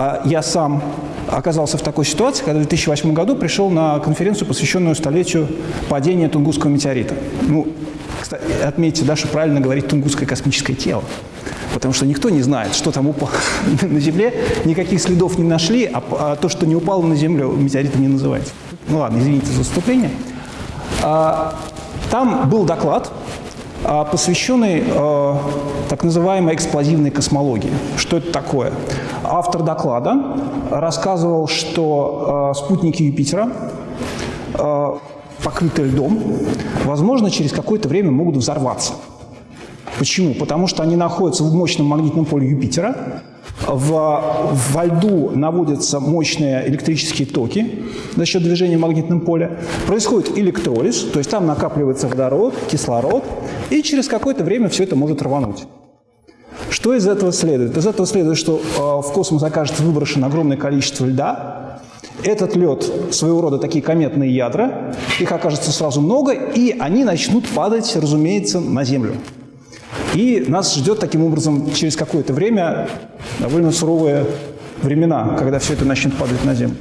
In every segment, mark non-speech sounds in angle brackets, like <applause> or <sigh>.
А я сам оказался в такой ситуации, когда в 2008 году пришел на конференцию, посвященную столетию падения Тунгусского метеорита. Ну, кстати, отметьте, что правильно говорить «тунгусское космическое тело», потому что никто не знает, что там упало <laughs> на Земле, никаких следов не нашли, а, а то, что не упало на Землю, метеоритом не называется. Ну ладно, извините за вступление. А, там был доклад, посвященный так называемой эксплозивной космологии. Что это такое? Автор доклада рассказывал, что э, спутники Юпитера, э, покрытые льдом, возможно, через какое-то время могут взорваться. Почему? Потому что они находятся в мощном магнитном поле Юпитера, в, во льду наводятся мощные электрические токи за счет движения в магнитном поле. Происходит электролиз, то есть там накапливается водород, кислород, и через какое-то время все это может рвануть. Что из этого следует? Из этого следует, что э, в космос окажется выброшено огромное количество льда. Этот лед своего рода такие кометные ядра, их окажется сразу много, и они начнут падать, разумеется, на Землю. И нас ждет таким образом через какое-то время довольно суровые времена, когда все это начнет падать на землю.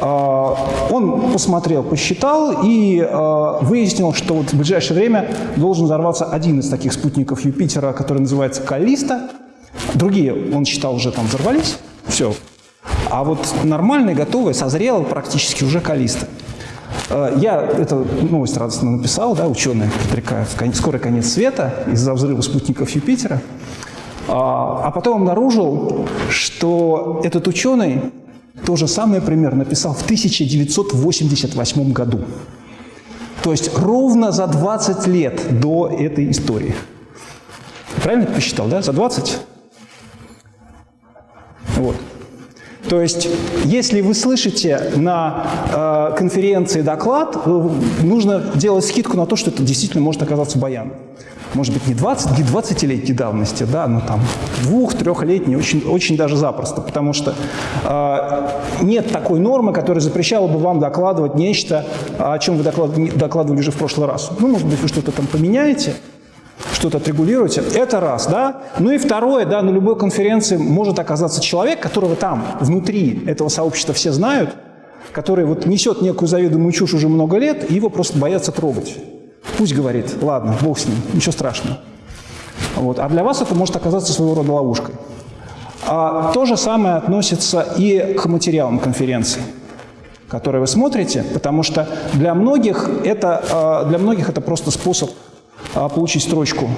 А, он посмотрел, посчитал и а, выяснил, что вот в ближайшее время должен взорваться один из таких спутников Юпитера, который называется Калиста. Другие, он считал, уже там взорвались. Все. А вот нормальный, готовый, созрел практически уже Калиста. Э, я эту новость радостно написал, да, ученые предрекают скорый конец света из-за взрыва спутников Юпитера. А, а потом обнаружил, что этот ученый то же самое пример написал в 1988 году. То есть ровно за 20 лет до этой истории. Правильно посчитал, да? За 20? Вот. То есть, если вы слышите на э, конференции доклад, э, нужно делать скидку на то, что это действительно может оказаться баян. Может быть, не 20, не 20-летней давности, да, но там двух-трехлетней, очень, очень даже запросто, потому что э, нет такой нормы, которая запрещала бы вам докладывать нечто, о чем вы докладывали уже в прошлый раз. Ну, может быть, вы что-то там поменяете, что-то отрегулируете. Это раз, да. Ну и второе, да, на любой конференции может оказаться человек, которого там, внутри этого сообщества все знают, который вот несет некую заведомую чушь уже много лет, и его просто боятся трогать. Пусть говорит, ладно, бог с ним, ничего страшного. Вот. А для вас это может оказаться своего рода ловушкой. А то же самое относится и к материалам конференции, которые вы смотрите, потому что для многих это, а, для многих это просто способ а, получить строчку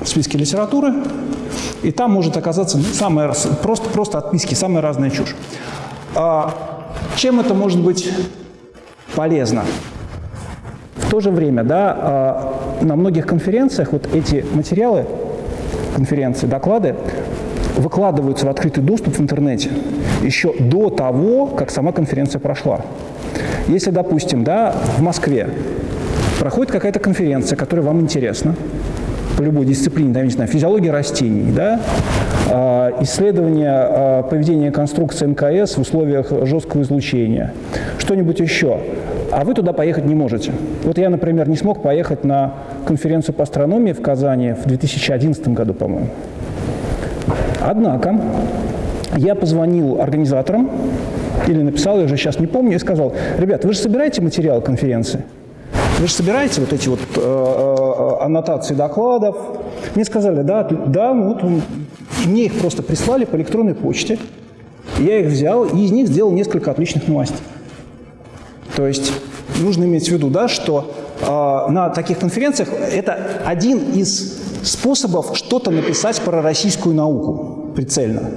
в списке литературы, и там может оказаться ну, просто, просто отписки, самая разная чушь. А, чем это может быть полезно? В то же время, да, а, на многих конференциях вот эти материалы, конференции, доклады, выкладываются в открытый доступ в интернете еще до того, как сама конференция прошла. Если, допустим, да, в Москве проходит какая-то конференция, которая вам интересна, по любой дисциплине, да, не знаю, физиология растений, да, а, исследование а, поведения конструкции МКС в условиях жесткого излучения, что-нибудь еще. А вы туда поехать не можете. Вот я, например, не смог поехать на конференцию по астрономии в Казани в 2011 году, по-моему. Однако я позвонил организаторам, или написал, я уже сейчас не помню, и сказал, ребят, вы же собираете материал конференции? Вы же собираете вот эти вот э, э, аннотации докладов. Мне сказали, да, да, ну вот мне их просто прислали по электронной почте. Я их взял и из них сделал несколько отличных новостей. То есть нужно иметь в виду, да, что э, на таких конференциях это один из способов что-то написать про российскую науку прицельно.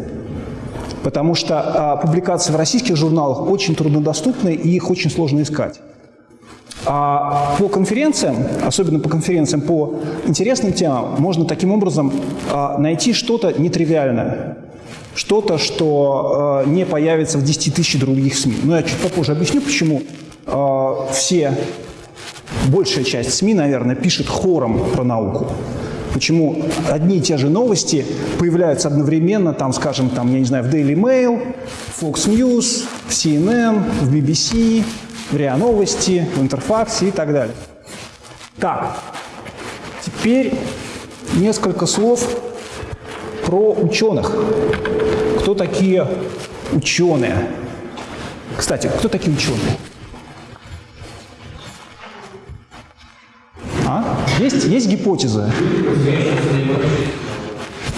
Потому что э, публикации в российских журналах очень труднодоступны и их очень сложно искать. А по конференциям, особенно по конференциям по интересным темам, можно таким образом а, найти что-то нетривиальное, что-то, что а, не появится в 10 тысяч других СМИ. Но я чуть попозже объясню, почему все, большая часть СМИ, наверное, пишет хором про науку. Почему одни и те же новости появляются одновременно, там, скажем, там, я не знаю, в Daily Mail, Fox News, в CNN, в BBC, в РИА Новости, в Интерфаксе и так далее. Так, теперь несколько слов про ученых. Кто такие Ученые. Кстати, кто такие ученые? Есть, есть гипотезы?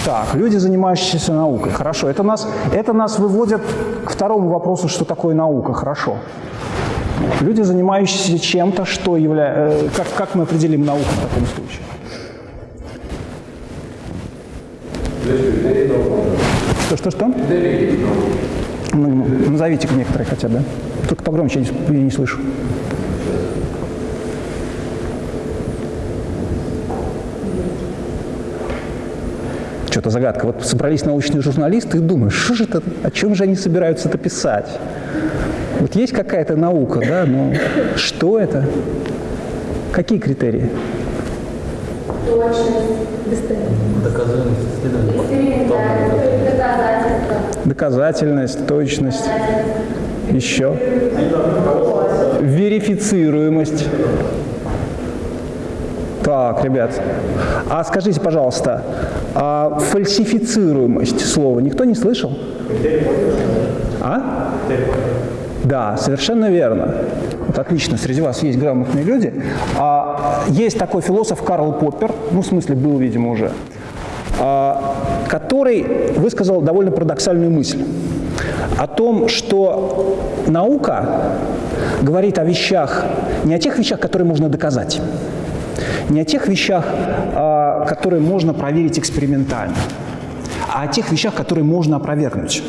Так, люди, занимающиеся наукой. Хорошо, это нас, это нас выводит к второму вопросу, что такое наука. Хорошо. Люди, занимающиеся чем-то, что является... Э, как, как мы определим науку в таком случае? Что, что, что? Ну, назовите некоторые хотя бы. Только погромче, я не, я не слышу. Что-то загадка. Вот собрались научные журналисты и думают, что же это, о чем же они собираются это писать? Вот есть какая-то наука, да, но что это? Какие критерии? Точность, достоверность. Доказательность. Доказательность, точность. Еще. Верифицируемость. Так, ребят, а скажите, пожалуйста, а фальсифицируемость слова никто не слышал? А? Да, совершенно верно. Вот отлично, среди вас есть грамотные люди. А, есть такой философ Карл Поппер, ну, в смысле, был, видимо, уже, а, который высказал довольно парадоксальную мысль о том, что наука говорит о вещах, не о тех вещах, которые можно доказать, не о тех вещах, а, которые можно проверить экспериментально, а о тех вещах, которые можно опровергнуть.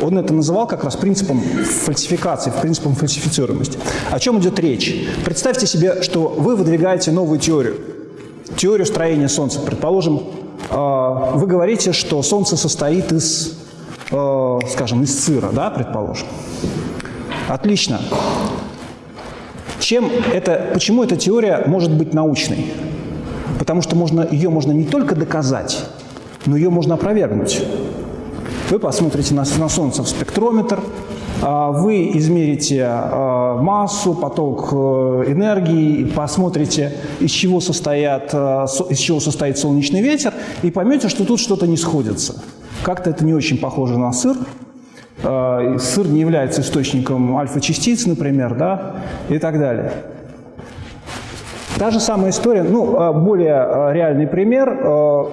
Он это называл как раз принципом фальсификации, принципом фальсифицируемости. О чем идет речь? Представьте себе, что вы выдвигаете новую теорию, теорию строения Солнца. Предположим, а, вы говорите, что Солнце состоит из, а, скажем, из сыра, да, предположим. Отлично. Чем это, почему эта теория может быть научной? Потому что можно, ее можно не только доказать, но ее можно опровергнуть. Вы посмотрите на, на Солнце в спектрометр, а, вы измерите а, массу, поток э, энергии, посмотрите, из чего, состоят, э, из чего состоит солнечный ветер, и поймете, что тут что-то не сходится. Как-то это не очень похоже на сыр, сыр не является источником альфа-частиц, например, да, и так далее. Та же самая история, ну, э, более э, реальный пример.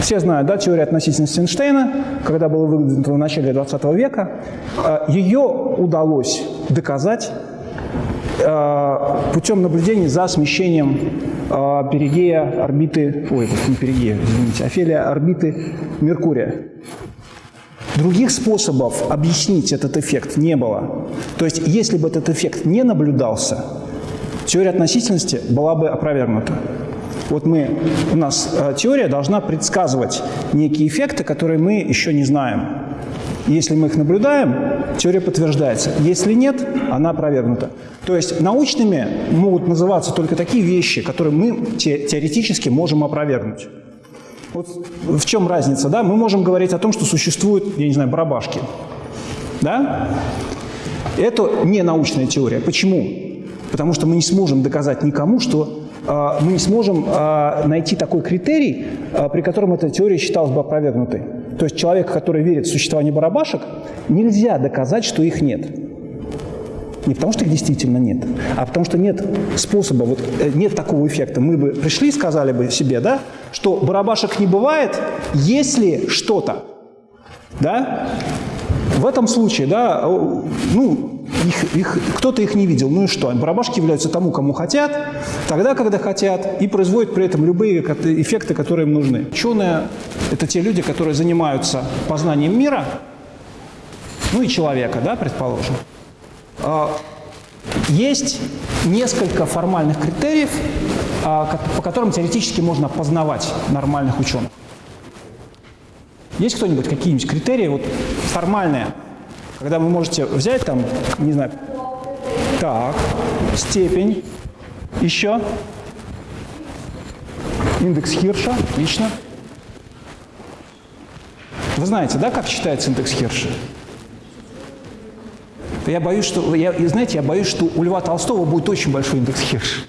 Все знают, да, теория относительности Эйнштейна, когда была выдвинута в начале 20 века. Ее удалось доказать путем наблюдений за смещением перигея орбиты, ой, не перигея, извините, афелия орбиты Меркурия. Других способов объяснить этот эффект не было. То есть, если бы этот эффект не наблюдался, теория относительности была бы опровергнута. Вот мы, у нас э, теория должна предсказывать некие эффекты, которые мы еще не знаем. Если мы их наблюдаем, теория подтверждается. Если нет, она опровергнута. То есть научными могут называться только такие вещи, которые мы теоретически можем опровергнуть. Вот в чем разница, да? Мы можем говорить о том, что существуют, я не знаю, барабашки, да? Это не научная теория. Почему? Потому что мы не сможем доказать никому, что э, мы не сможем э, найти такой критерий, э, при котором эта теория считалась бы опровергнутой. То есть человек, который верит в существование барабашек, нельзя доказать, что их нет. Не потому, что их действительно нет, а потому, что нет способа, вот э, нет такого эффекта. Мы бы пришли и сказали бы себе, да, что барабашек не бывает, если что-то. Да? В этом случае, да, ну, их, их, кто-то их не видел, ну и что? Барабашки являются тому, кому хотят, тогда, когда хотят, и производят при этом любые эффекты, которые им нужны. Ученые – это те люди, которые занимаются познанием мира, ну и человека, да, предположим. А, есть несколько формальных критериев, а, по которым теоретически можно познавать нормальных ученых. Есть кто-нибудь какие-нибудь критерии вот, формальные, когда вы можете взять там, не знаю, так, степень, еще, индекс Хирша, отлично. Вы знаете, да, как считается индекс Хирша? Я боюсь, что, я, знаете, я боюсь, что у Льва Толстого будет очень большой индекс Хирш.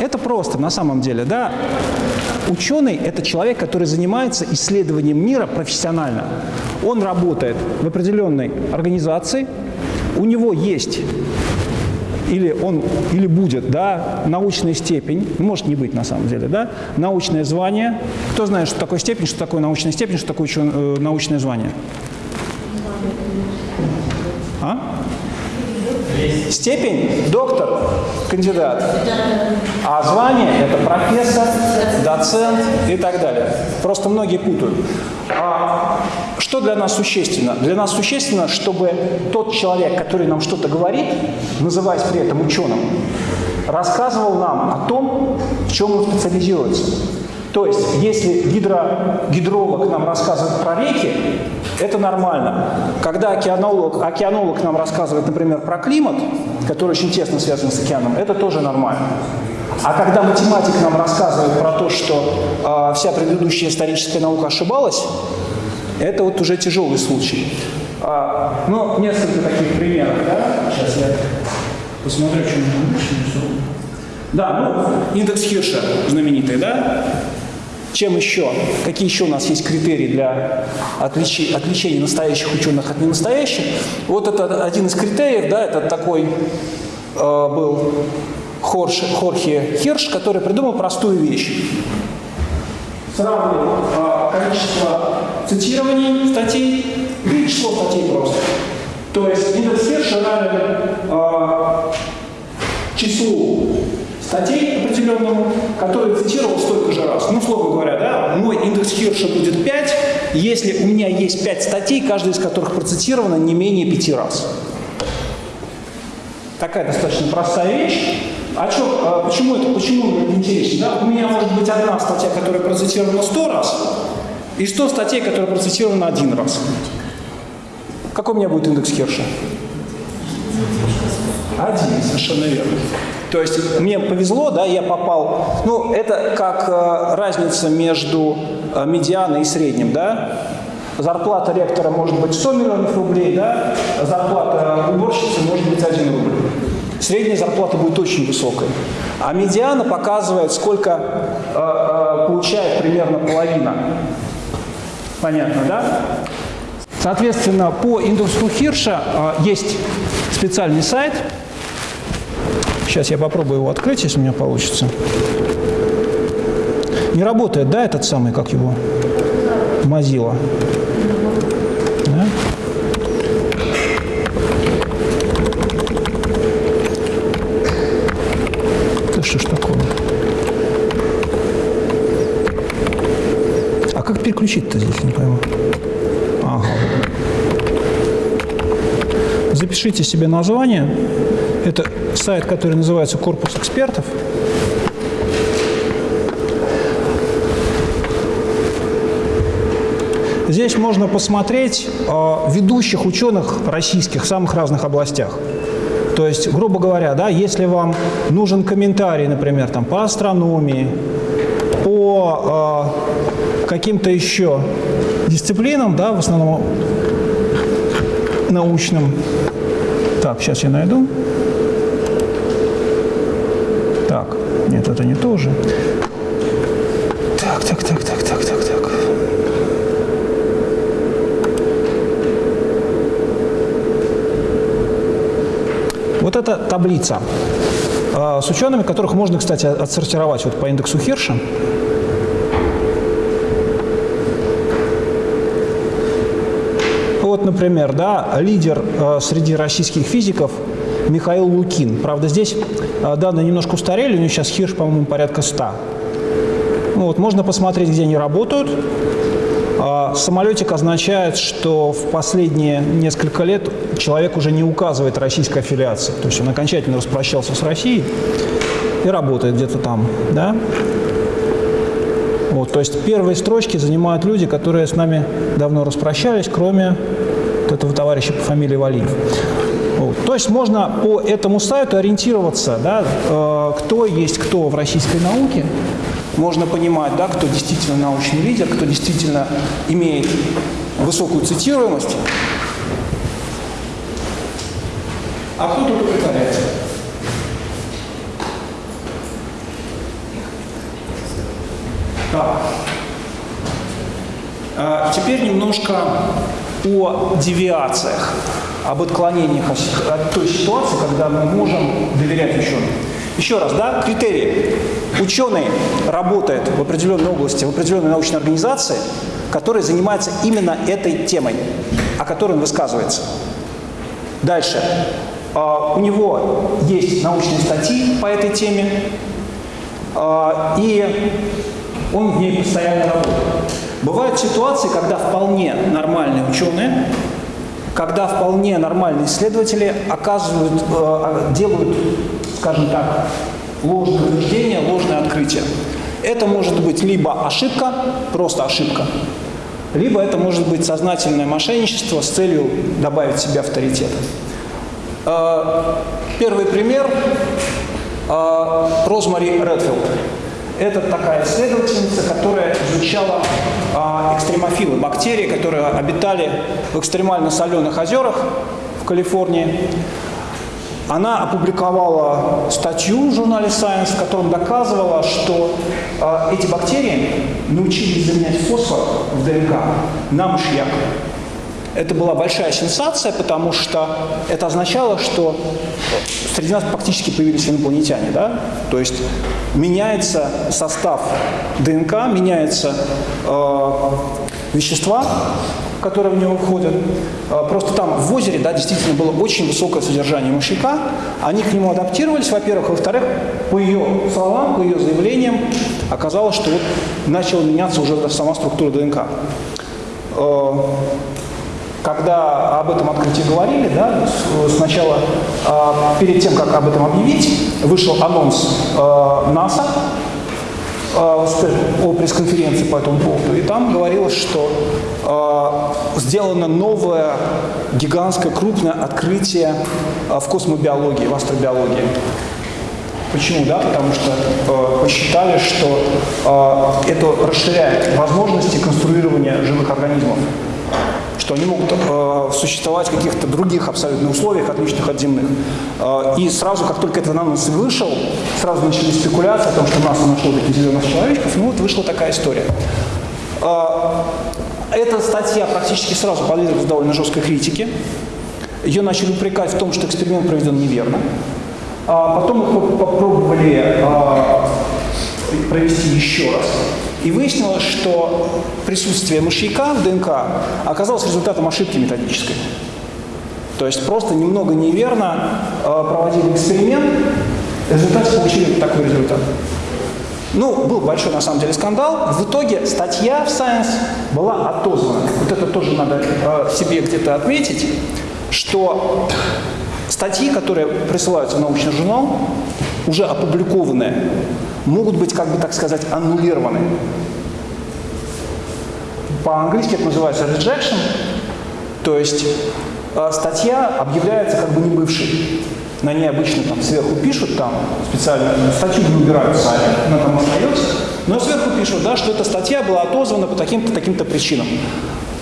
Это просто на самом деле, да. Ученый – это человек, который занимается исследованием мира профессионально. Он работает в определенной организации, у него есть или он или будет, да, научная степень, ну, может не быть на самом деле, да, научное звание. Кто знает, что такое степень, что такое научная степень, что такое учен, э, научное звание? А? Степень – доктор, кандидат. А звание – это профессор, доцент и так далее. Просто многие путают. А что для нас существенно? Для нас существенно, чтобы тот человек, который нам что-то говорит, называясь при этом ученым, рассказывал нам о том, в чем он специализируется. То есть, если гидро, гидролог нам рассказывает про реки, это нормально. Когда океанолог, океанолог нам рассказывает, например, про климат, который очень тесно связан с океаном, это тоже нормально. А когда математик нам рассказывает про то, что э, вся предыдущая историческая наука ошибалась, это вот уже тяжелый случай. А, ну, несколько таких примеров, да? Сейчас я посмотрю, что мы Да, ну, индекс Хирша знаменитый, да? Чем еще? Какие еще у нас есть критерии для отличи, отличения настоящих ученых от ненастоящих? Вот это один из критериев, да, это такой э, был Хорш, Хорхе Хирш, который придумал простую вещь. Сравнивал э, количество цитирований статей и число статей просто. То есть индекс Хирша равен э, числу статей определенному, который цитировал столько же раз. Ну, условно говоря, да, мой индекс Хирша будет 5, если у меня есть 5 статей, каждая из которых процитирована не менее 5 раз. Такая достаточно простая вещь. А что, а почему это, почему это интересно? Да? У меня может быть одна статья, которая процитирована 100 раз, и 100 статей, которые процитированы один раз. Какой у меня будет индекс Хирша? Один, совершенно верно. То есть мне повезло, да, я попал, ну, это как э, разница между э, медианой и средним, да. Зарплата ректора может быть 100 миллионов рублей, да, зарплата уборщицы может быть 1 рубль. Средняя зарплата будет очень высокой. А медиана показывает, сколько э, э, получает примерно половина. Понятно, да? Соответственно, по индексу Хирша э, есть специальный сайт, Сейчас я попробую его открыть, если у меня получится. Не работает, да, этот самый, как его? Mozilla. Да? Да что ж такое? А как переключить-то здесь, не пойму? Ага. Запишите себе название. Это сайт, который называется «Корпус экспертов». Здесь можно посмотреть э, ведущих ученых российских в самых разных областях. То есть, грубо говоря, да, если вам нужен комментарий, например, там, по астрономии, по э, каким-то еще дисциплинам, да, в основном научным. Так, сейчас я найду. Нет, это не то уже. Так, так, так, так, так, так, так. Вот эта таблица а, с учеными, которых можно, кстати, отсортировать вот по индексу Хирша. Вот, например, да, лидер э, среди российских физиков Михаил Лукин. Правда, здесь а, данные немножко устарели, у него сейчас хирш, по-моему, порядка 100. Ну, вот, можно посмотреть, где они работают. А, самолетик означает, что в последние несколько лет человек уже не указывает российской аффилиации. То есть он окончательно распрощался с Россией и работает где-то там. Да? Вот, то есть первые строчки занимают люди, которые с нами давно распрощались, кроме вот этого товарища по фамилии Валиев есть можно по этому сайту ориентироваться, да, э, кто есть кто в российской науке. Можно понимать, да, кто действительно научный лидер, кто действительно имеет высокую цитируемость, а кто только притворяется. Так. А, теперь немножко о девиациях об отклонениях от той ситуации, когда мы можем доверять ученым. Еще раз, да, критерии. Ученый работает в определенной области, в определенной научной организации, которая занимается именно этой темой, о которой он высказывается. Дальше. А, у него есть научные статьи по этой теме, а, и он в ней постоянно работает. Бывают ситуации, когда вполне нормальные ученые, когда вполне нормальные исследователи оказывают, э, делают, скажем так, ложные утверждения, ложные открытия. Это может быть либо ошибка, просто ошибка, либо это может быть сознательное мошенничество с целью добавить себе авторитет. Э, первый пример э, – Розмари Редфилд. Это такая исследовательница, которая изучала э, экстремофилы, бактерии, которые обитали в экстремально соленых озерах в Калифорнии. Она опубликовала статью в журнале Science, в котором доказывала, что э, эти бактерии научились заменять фосфор в ДНК на мышьяк. Это была большая сенсация, потому что это означало, что среди нас практически появились инопланетяне. Да? То есть меняется состав ДНК, меняются э, вещества, которые в него входят. Э, просто там в озере да, действительно было очень высокое содержание мышьяка. Они к нему адаптировались, во-первых. Во-вторых, по ее словам, по ее заявлениям, оказалось, что вот начала меняться уже сама структура ДНК. Когда об этом открытии говорили, да, сначала э, перед тем, как об этом объявить, вышел анонс э, НАСА э, о пресс-конференции по этому поводу, и там говорилось, что э, сделано новое гигантское крупное открытие в космобиологии, в астробиологии. Почему? Да? Потому что э, посчитали, что э, это расширяет возможности конструирования живых организмов что они могут э, существовать в каких-то других абсолютно условиях, отличных от земных. Э, и сразу, как только этот анонс вышел, сразу начались спекуляции о том, что НАСА нашло таких зеленых человечков. Ну вот вышла такая история. Э, эта статья практически сразу подверглась довольно жесткой критике. Ее начали упрекать в том, что эксперимент проведен неверно. А потом их попробовали а, провести еще раз. И выяснилось, что присутствие мышьяка в ДНК оказалось результатом ошибки методической. То есть просто немного неверно э, проводили эксперимент, в результате получили такой результат. Ну, был большой на самом деле скандал. В итоге статья в Science была отозвана. Вот это тоже надо э, себе где-то отметить, что статьи, которые присылаются в научный журнал, уже опубликованные, могут быть, как бы так сказать, аннулированы. По-английски это называется rejection, то есть э, статья объявляется как бы не бывшей. На ней обычно там сверху пишут, там специально статью не убирают сами, она там остается, но сверху пишут, да, что эта статья была отозвана по таким-то таким-то причинам.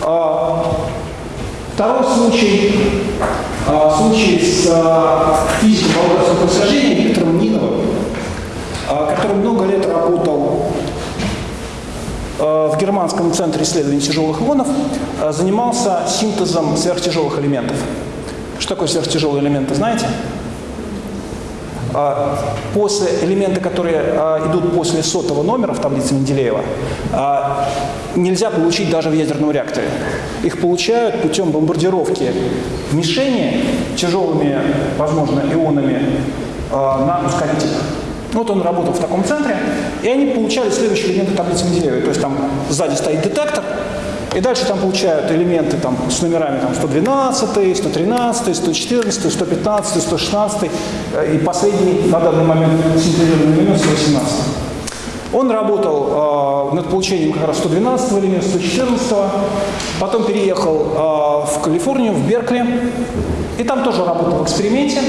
А, второй случай, а, случай с а, физиком по происхождения Виктором Ниновым. А, который много лет работал а, в Германском центре исследований тяжелых ионов, а, занимался синтезом сверхтяжелых элементов. Что такое сверхтяжелые элементы, знаете? После элементы, которые идут после сотого номера в таблице Менделеева, нельзя получить даже в ядерном реакторе. Их получают путем бомбардировки мишени тяжелыми, возможно, ионами на ускорителях. Вот он работал в таком центре, и они получали следующие элементы таблицы Менделеева. То есть там сзади стоит детектор, и дальше там получают элементы там, с номерами там, 112, 113, 114, 115, 116 и последний на данный момент синтезированный элемент 118. Он работал э, над получением как раз 112 элемента, 114, потом переехал э, в Калифорнию, в Беркли, и там тоже работал в эксперименте.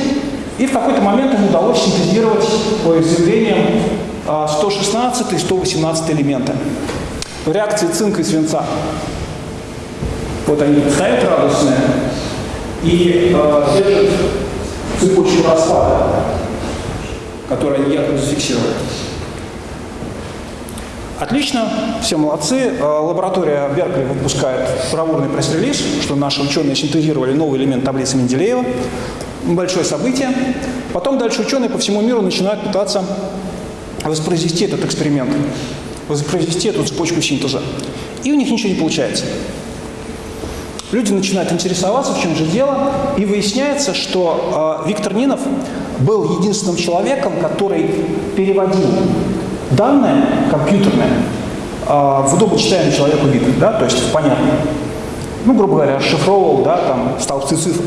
И в какой-то момент ему удалось синтезировать по изъявлениям 116 и 118 элементы в реакции цинка и свинца. Вот они стоят радостные и э, держат цепочку распада, которую они якобы зафиксируют. Отлично, все молодцы. Э, лаборатория Беркли выпускает бравурный пресс-релиз, что наши ученые синтезировали новый элемент таблицы Менделеева. Большое событие. Потом дальше ученые по всему миру начинают пытаться воспроизвести этот эксперимент, воспроизвести эту цепочку синтеза. И у них ничего не получается. Люди начинают интересоваться, в чем же дело, и выясняется, что э, Виктор Нинов был единственным человеком, который переводил данные компьютерные э, в удобочитаемый человеку вид, да, то есть понятно. Ну, грубо говоря, расшифровывал, да, там, столбцы цифр.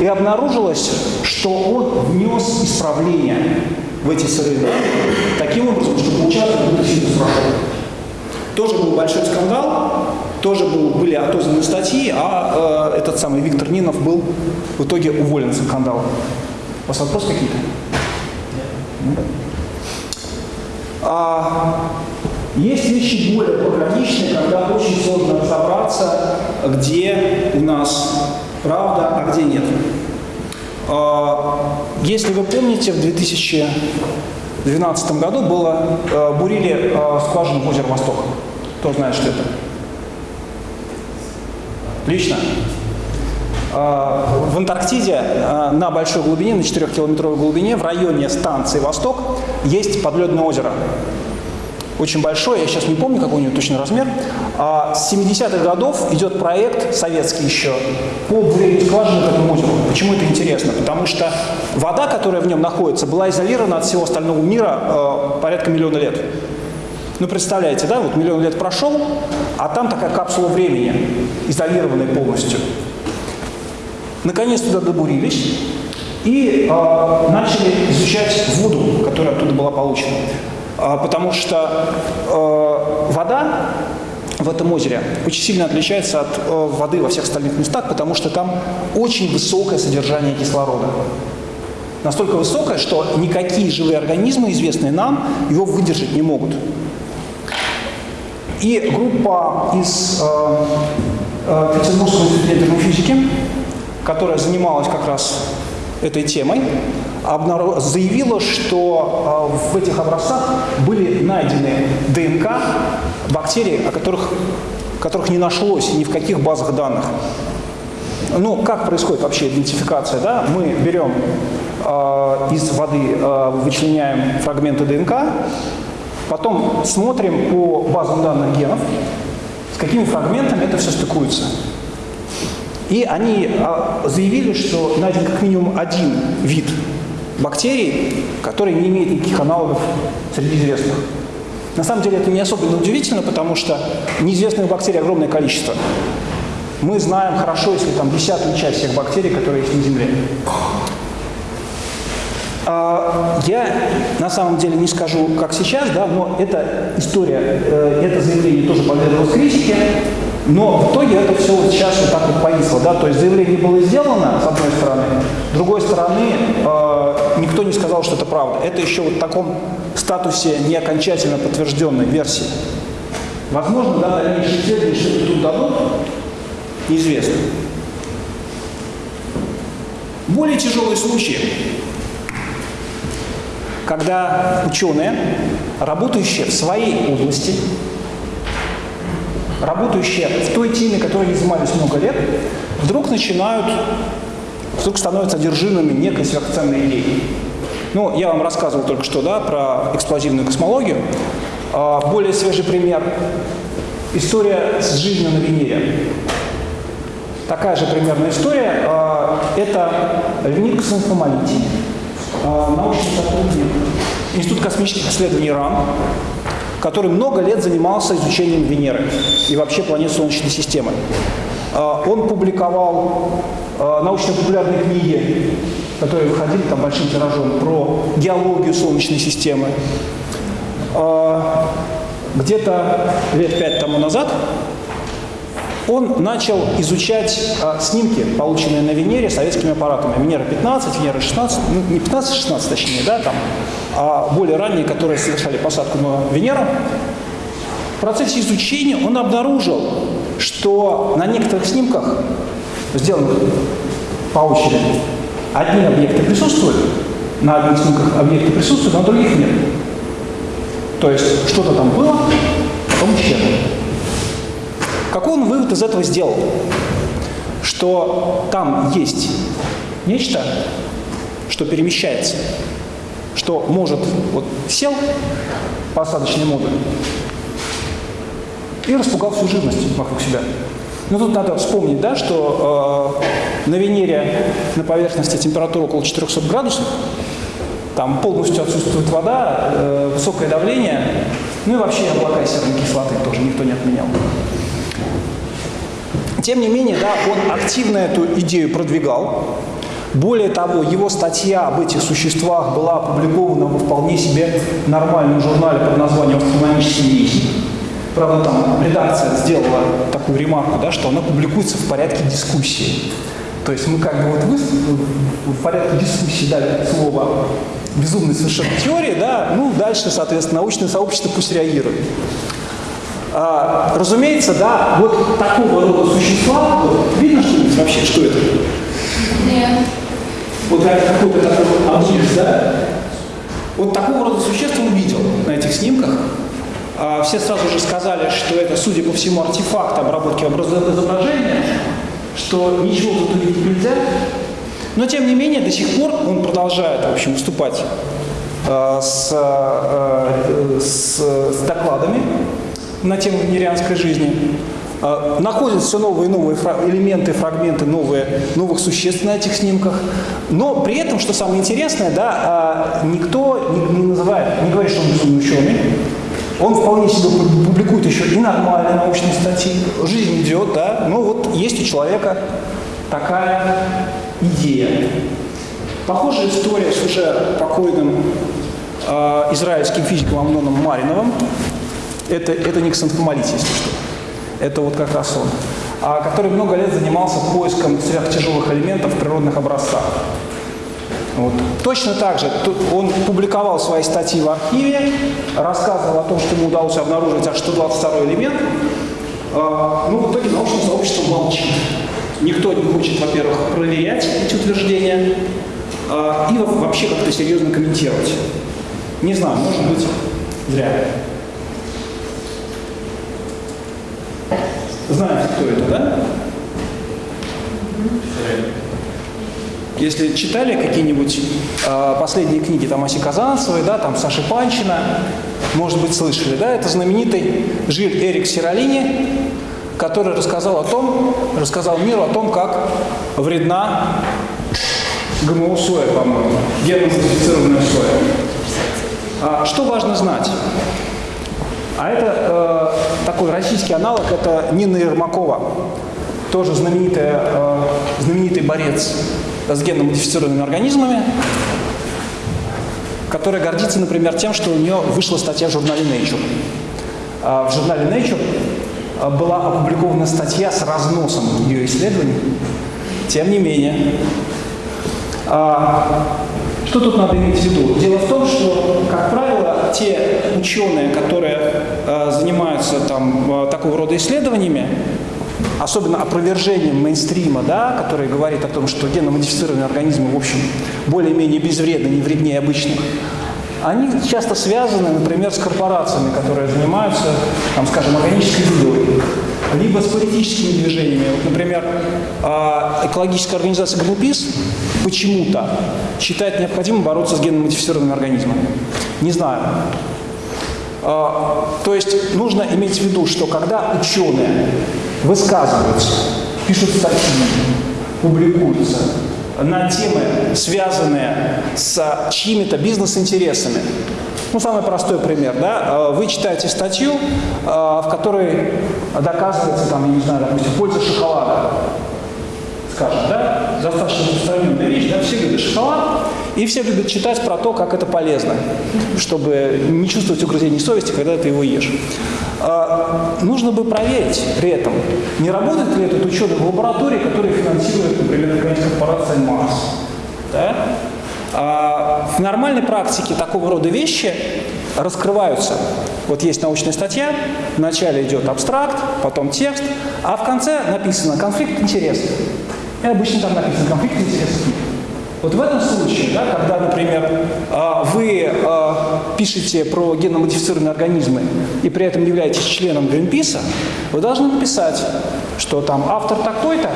И обнаружилось, что он внес исправления в эти сырые таким образом, что получалось, будто сильно прошел. Тоже был большой скандал, тоже был, были отозваны статьи, а э, этот самый Виктор Нинов был в итоге уволен за скандал. У вас вопросы какие-то? А, есть вещи более пограничные, когда очень сложно разобраться, где у нас правда, а где нет. А, если вы помните, в 2012 году было, а, бурили а, скважину в озеро Восток. Кто знает, что это? Лично? В Антарктиде на большой глубине, на 4-километровой глубине, в районе станции «Восток» есть подледное озеро очень большой, я сейчас не помню, какой у него точный размер. А с 70-х годов идет проект, советский еще, по бурению к этому озеру. Почему это интересно? Потому что вода, которая в нем находится, была изолирована от всего остального мира э, порядка миллиона лет. Ну, представляете, да, вот миллион лет прошел, а там такая капсула времени, изолированная полностью. Наконец туда добурились и э, начали изучать воду, которая оттуда была получена. А, потому что э, вода в этом озере очень сильно отличается от э, воды во всех остальных местах, потому что там очень высокое содержание кислорода. Настолько высокое, что никакие живые организмы, известные нам, его выдержать не могут. И группа из э, э, Петербургского института физики, которая занималась как раз этой темой, заявила, что а, в этих образцах были найдены ДНК бактерий, о которых, которых не нашлось ни в каких базах данных. Ну, как происходит вообще идентификация? Да? Мы берем э, из воды, э, вычленяем фрагменты ДНК, потом смотрим по базам данных генов, с какими фрагментами это все стыкуется. И они э, заявили, что найден как минимум один вид бактерий, которые не имеют никаких аналогов среди известных. На самом деле это не особенно удивительно, потому что неизвестных бактерий огромное количество. Мы знаем хорошо, если там десятую часть всех бактерий, которые есть на Земле. А, я на самом деле не скажу, как сейчас, да, но эта история, э, это заявление тоже подверглось критике. Но в итоге это все вот сейчас вот так вот повисло. Да? То есть заявление было сделано, с одной стороны, с другой стороны, э, никто не сказал, что это правда. Это еще вот в таком статусе не окончательно подтвержденной версии. Возможно, да, дальнейшие исследования что-то тут дадут, неизвестно. Более тяжелые случаи, когда ученые, работающие в своей области, работающие в той теме, которой они занимались много лет, вдруг начинают, вдруг становятся одержимыми некой сверхценной идеей. Ну, я вам рассказывал только что, да, про эксплозивную космологию. А, более свежий пример – история с жизнью на Венере. Такая же примерная история а, – это Леонид Космополитий, а, научный сотрудник Института космических исследований РАН, который много лет занимался изучением Венеры и вообще планет Солнечной системы. А, он публиковал а, научно-популярные книги, которые выходили там большим тиражом, про геологию Солнечной системы. А, где-то лет пять тому назад он начал изучать а, снимки, полученные на Венере советскими аппаратами. Венера-15, Венера-16, ну, не 15-16 точнее, да, там, а более ранние, которые совершали посадку на Венеру. В процессе изучения он обнаружил, что на некоторых снимках, сделанных по очереди, одни объекты присутствуют, на одних снимках объекты присутствуют, на других нет. То есть что-то там было, потом исчезло. Какой он вывод из этого сделал? Что там есть нечто, что перемещается, что может, вот сел посадочный модуль и распугал всю живность вокруг себя. Но тут надо вспомнить, да, что э, на Венере на поверхности температура около 400 градусов, там полностью отсутствует вода, э, высокое давление, ну и вообще облака серной кислоты тоже никто не отменял. Тем не менее, да, он активно эту идею продвигал. Более того, его статья об этих существах была опубликована во вполне себе нормальном журнале под названием «Астрономический вестник». Правда, там редакция сделала такую ремарку, да, что она публикуется в порядке дискуссии. То есть мы как бы вот вы, в порядке дискуссии дали слово безумной совершенно теории, да, ну дальше, соответственно, научное сообщество пусть реагирует. А, разумеется, да, вот такого рода существа, вот, видно что вообще, что это? Нет. Вот какой-то такой объект, да? Вот такого рода существ он видел на этих снимках. А, все сразу же сказали, что это, судя по всему, артефакт обработки изображения, что ничего тут увидеть нельзя. Но, тем не менее, до сих пор он продолжает, в общем, выступать э, с, э, с, с докладами на тему венерианской жизни. Э, находят все новые и новые элементы, фрагменты новые, новых существ на этих снимках. Но при этом, что самое интересное, да, никто не, называет, не говорит, что он ученый. Он вполне себе публикует еще и нормальные научные статьи. Жизнь идет, да. Но вот есть у человека такая идея. Похожая история с уже покойным э, израильским физиком Амноном Мариновым. Это, это не ксантомолития, если что. Это вот как раз он. А, который много лет занимался поиском сверхтяжелых элементов в природных образцах. Вот. Точно так же он публиковал свои статьи в архиве, рассказывал о том, что ему удалось обнаружить аж 122 элемент. А, ну, в итоге научное сообщество молчит. Никто не хочет, во-первых, проверять эти утверждения а, и вообще как-то серьезно комментировать. Не знаю, может быть, зря. Знаете, кто это, да? Если читали какие-нибудь э, последние книги там Аси Казанцевой, да, там Саши Панчина, может быть, слышали, да, это знаменитый Жиль Эрик Сиролини, который рассказал о том, рассказал миру о том, как вредна ГМО соя, по-моему, генно-модифицированная соя. А, что важно знать? А это э, такой российский аналог, это Нина Ермакова, тоже знаменитая, э, знаменитый борец с генно-модифицированными организмами, которая гордится, например, тем, что у нее вышла статья в журнале Nature. А в журнале Nature э, была опубликована статья с разносом ее исследований. Тем не менее, а, что тут надо иметь в виду? Дело в том, что, как правило, те ученые, которые э, занимаются там, э, такого рода исследованиями, особенно опровержением мейнстрима, да, который говорит о том, что генно-модифицированные организмы, в общем, более-менее безвредны, не вреднее обычных, они часто связаны, например, с корпорациями, которые занимаются, там, скажем, органической едой, либо с политическими движениями. Вот, например, а, экологическая организация Greenpeace почему-то считает необходимым бороться с генно-модифицированными организмами. Не знаю. А, то есть нужно иметь в виду, что когда ученые высказываются, пишут статьи, публикуются на темы, связанные с чьими-то бизнес-интересами, ну, самый простой пример, да, а, вы читаете статью, в которой доказывается, там, я не знаю, допустим, польза шоколада, скажем, да, достаточно распространенная вещь, да, все любят шоколад, и все любят читать про то, как это полезно, чтобы не чувствовать угрызений совести, когда ты его ешь. А, нужно бы проверить при этом, не работает ли этот ученый в лаборатории, которая финансирует, например, корпорация Марс. Да? А в нормальной практике такого рода вещи раскрываются. Вот есть научная статья, вначале идет абстракт, потом текст, а в конце написано «конфликт интересов». И обычно там написано «конфликт интересов». Вот в этом случае, да, когда, например, а, вы а, пишете про генно-модифицированные организмы и при этом являетесь членом Гринписа, вы должны написать, что там автор такой-то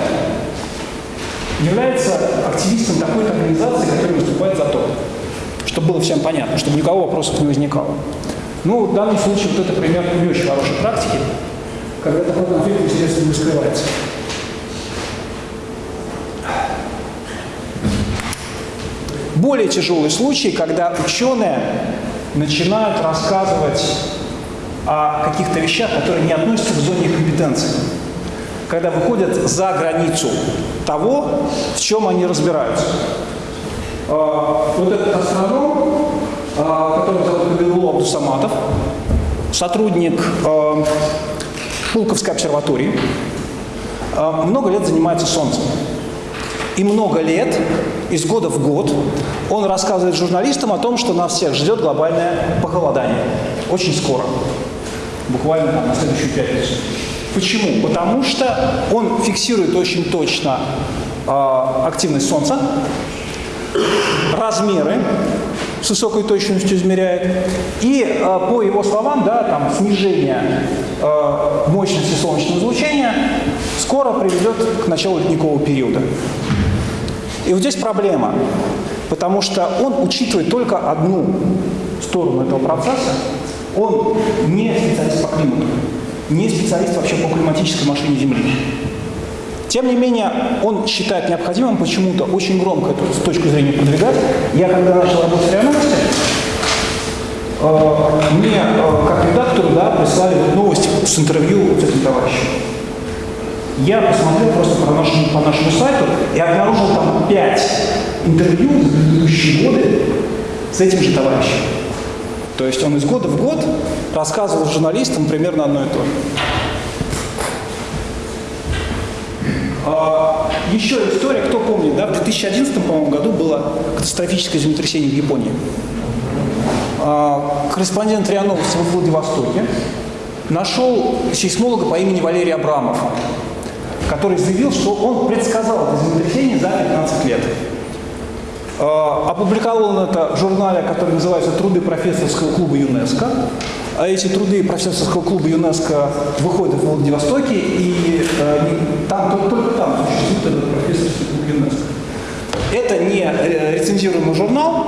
является активистом такой-то организации, которая выступает за то. Чтобы было всем понятно, чтобы никого вопросов не возникало. Ну, в данном случае вот это пример не очень хорошей практики, когда такой конфликт, естественно, не скрывается. Более тяжелый случай, когда ученые начинают рассказывать о каких-то вещах, которые не относятся к зоне компетенции. Когда выходят за границу того, в чем они разбираются. А, вот этот астроном, а, который зовут Кабилул Абдусаматов, сотрудник а, Шулковской обсерватории, много лет занимается Солнцем. И много лет, из года в год, он рассказывает журналистам о том, что нас всех ждет глобальное похолодание. Очень скоро. Буквально там, на следующую пятницу. Почему? Потому что он фиксирует очень точно э, активность Солнца, размеры с высокой точностью измеряет. И э, по его словам, да, там снижение э, мощности солнечного излучения скоро приведет к началу ледникового периода. И вот здесь проблема, потому что он учитывает только одну сторону этого процесса. Он не специалист по климату, не специалист вообще по климатической машине Земли. Тем не менее, он считает необходимым почему-то очень громко эту точку зрения продвигать. Я когда начал работать в РИА э, мне э, как редактору да, прислали вот новости с интервью с этим товарищем. Я посмотрел просто по нашему, по нашему сайту и обнаружил там пять интервью за предыдущие годы с этим же товарищем. То есть он из года в год рассказывал журналистам примерно одно и то же. А, еще история, кто помнит, да, в 2011, по-моему, году было катастрофическое землетрясение в Японии. А, корреспондент РИА Новости в Владивостоке нашел сейсмолога по имени Валерий Абрамов, который заявил, что он предсказал это землетрясение за 15 лет. А, опубликовал это в журнале, который называется «Труды профессорского клуба ЮНЕСКО». А эти труды профессорского клуба ЮНЕСКО выходят в Владивостоке, и э, там, только, только там существует этот профессорский клуб ЮНЕСКО. Это не э, рецензируемый журнал,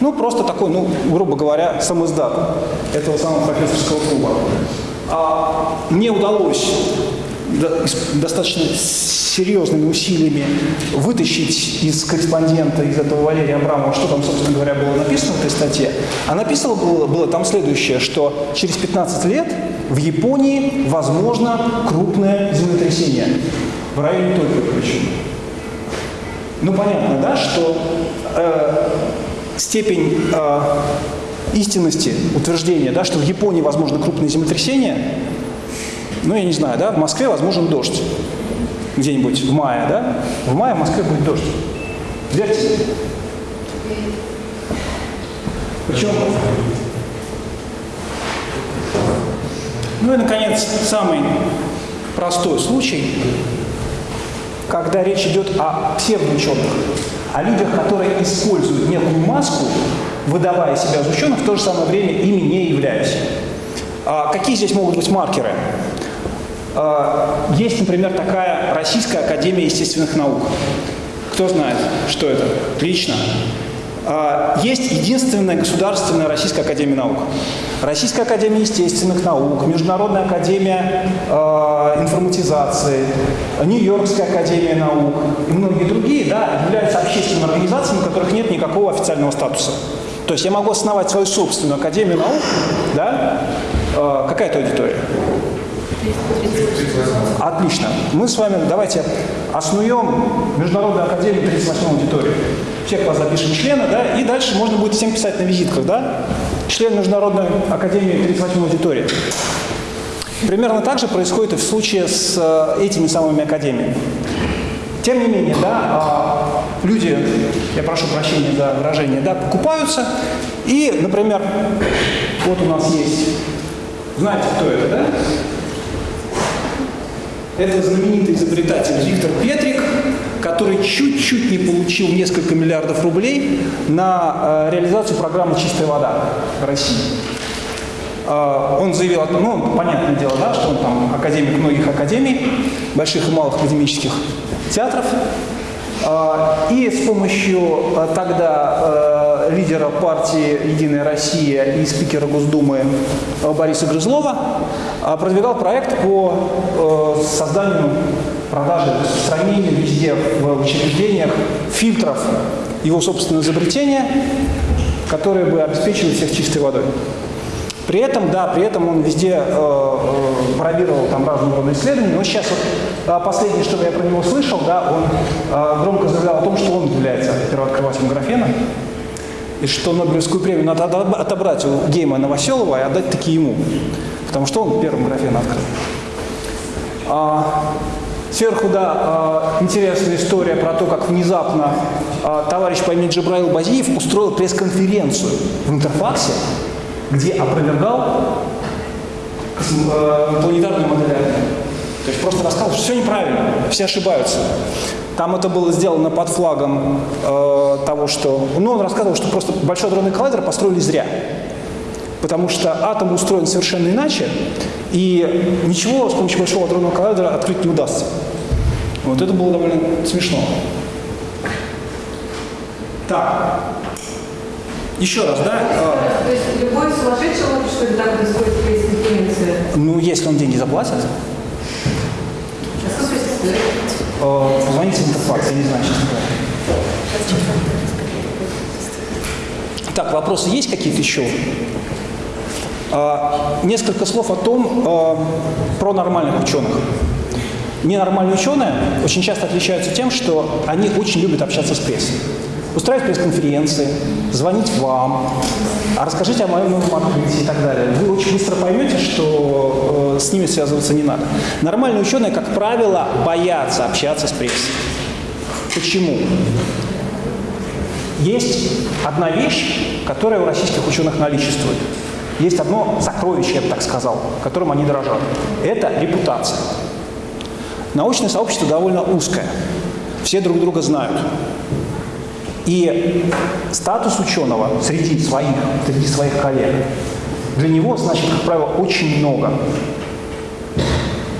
ну, просто такой, ну, грубо говоря, самоиздат этого самого профессорского клуба. А мне удалось достаточно серьезными усилиями вытащить из корреспондента, из этого Валерия Абрамова, что там, собственно говоря, было написано в этой статье. А написано было, было там следующее, что через 15 лет в Японии возможно крупное землетрясение в районе Токио причем. Ну, понятно, да, что э, степень э, истинности утверждения, да, что в Японии возможно крупное землетрясение, ну, я не знаю, да, в Москве возможен дождь где-нибудь в мае, да? В мае в Москве будет дождь. Верьте. Причем... Ну и, наконец, самый простой случай, когда речь идет о псевдоученых, о людях, которые используют некую маску, выдавая себя за ученых, в то же самое время ими не являясь. А какие здесь могут быть маркеры? А, есть, например, такая Российская Академия Естественных Наук. Кто знает, что это? Отлично. А, есть единственная государственная Российская Академия Наук. Российская Академия Естественных Наук, Международная Академия э, Информатизации, Нью-Йоркская Академия Наук и многие другие да, являются общественными организациями, у которых нет никакого официального статуса. То есть я могу основать свою собственную Академию Наук, да? Какая это аудитория? Отлично. Мы с вами давайте основем Международную академию 38 аудитории. Всех вас запишем члена, да, и дальше можно будет всем писать на визитках, да, член Международной академии 38 аудитории. Примерно так же происходит и в случае с э, этими самыми академиями. Тем не менее, да, а, люди, я прошу прощения за выражение, да, покупаются, и, например, вот у нас есть, знаете, кто это, да? Это знаменитый изобретатель Виктор Петрик, который чуть-чуть не получил несколько миллиардов рублей на э, реализацию программы «Чистая вода» России. Э, он заявил, ну, понятное дело, да, что он там академик многих академий, больших и малых академических театров, а, и с помощью тогда лидера партии «Единая Россия» и спикера Госдумы Бориса Грызлова продвигал проект по созданию, продаже, распространению везде в учреждениях фильтров его собственного изобретения, которые бы обеспечивали всех чистой водой. При этом, да, при этом он везде э, э, пробировал там разные рода исследования, но сейчас вот э, последнее, что я про него слышал, да, он э, громко заявлял о том, что он является первооткрывателем графена, и что Нобелевскую премию надо отобрать у Гейма Новоселова и отдать таки ему, потому что он первым графен открыл. А, сверху, да, э, интересная история про то, как внезапно э, товарищ по имени Джабраил Базиев устроил пресс-конференцию в Интерфаксе, где опровергал э, планетарную модель То есть просто рассказывал, что все неправильно, все ошибаются. Там это было сделано под флагом э, того, что... Ну, он рассказывал, что просто Большой адронный коллайдер построили зря. Потому что атом устроен совершенно иначе, и ничего с помощью Большого адронного коллайдера открыть не удастся. Вот это было довольно смешно. Так, еще раз, да? То есть любой сумасшедший может, что ли, так происходит пресс-конференции? Ну, если он деньги заплатит. А сколько это стоит? Э, позвоните в Интерфакс, я не знаю, честно говоря. Так, вопросы есть какие-то еще? А, несколько слов о том, а, про нормальных ученых. Ненормальные ученые очень часто отличаются тем, что они очень любят общаться с прессой устраивать пресс-конференции, звонить вам, а расскажите о моем новом открытии и так далее. Вы очень быстро поймете, что э, с ними связываться не надо. Нормальные ученые, как правило, боятся общаться с прессой. Почему? Есть одна вещь, которая у российских ученых наличествует. Есть одно сокровище, я бы так сказал, которым они дорожат. Это репутация. Научное сообщество довольно узкое. Все друг друга знают. И статус ученого среди своих, среди своих коллег, для него значит, как правило, очень много.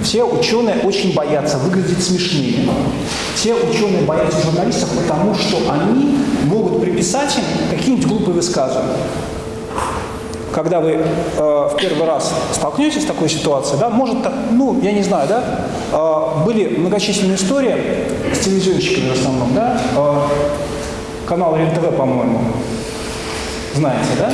Все ученые очень боятся выглядеть смешнее. Все ученые боятся журналистов, потому что они могут приписать им какие-нибудь глупые высказывания. Когда вы э, в первый раз столкнетесь с такой ситуацией, да, может, ну, я не знаю, да, э, были многочисленные истории с телевизионщиками в основном, да, э, канал РЕН-ТВ, по-моему. Знаете, да?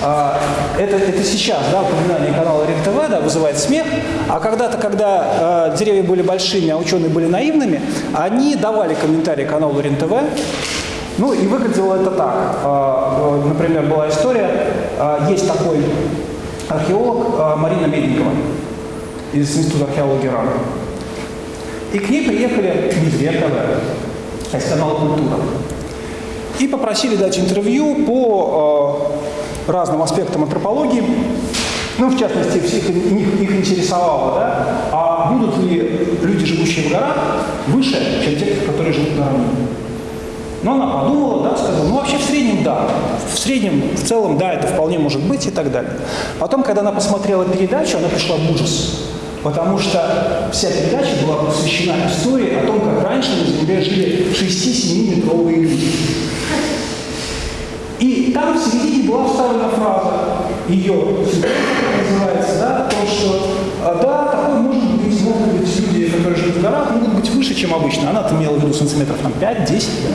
А, это, это сейчас, да, упоминание канала РЕН-ТВ, да, вызывает смех, а когда-то, когда э, деревья были большими, а ученые были наивными, они давали комментарии каналу РЕН-ТВ, ну и выглядело это так. Э, например, была история, э, есть такой археолог э, Марина Медникова из Института археологии РАН. И к ней приехали РЕН-ТВ, а из канала «Культура» и попросили дать интервью по э, разным аспектам антропологии. Ну, в частности, всех их, их интересовало, да, а будут ли люди, живущие в горах, выше, чем те, которые живут на равнине. Но она подумала, да, сказала, ну вообще в среднем да, в среднем, в целом да, это вполне может быть и так далее. Потом, когда она посмотрела передачу, она пришла в ужас, потому что вся передача была посвящена истории о том, как раньше на Земле жили 6-7 метровые люди. И там в середине была вставлена фраза ее, называется, да, о том, что а, да, такой может быть, могут быть люди, которые живут в горах, могут быть выше, чем обычно. Она-то имела в виду сантиметров там 5-10, да?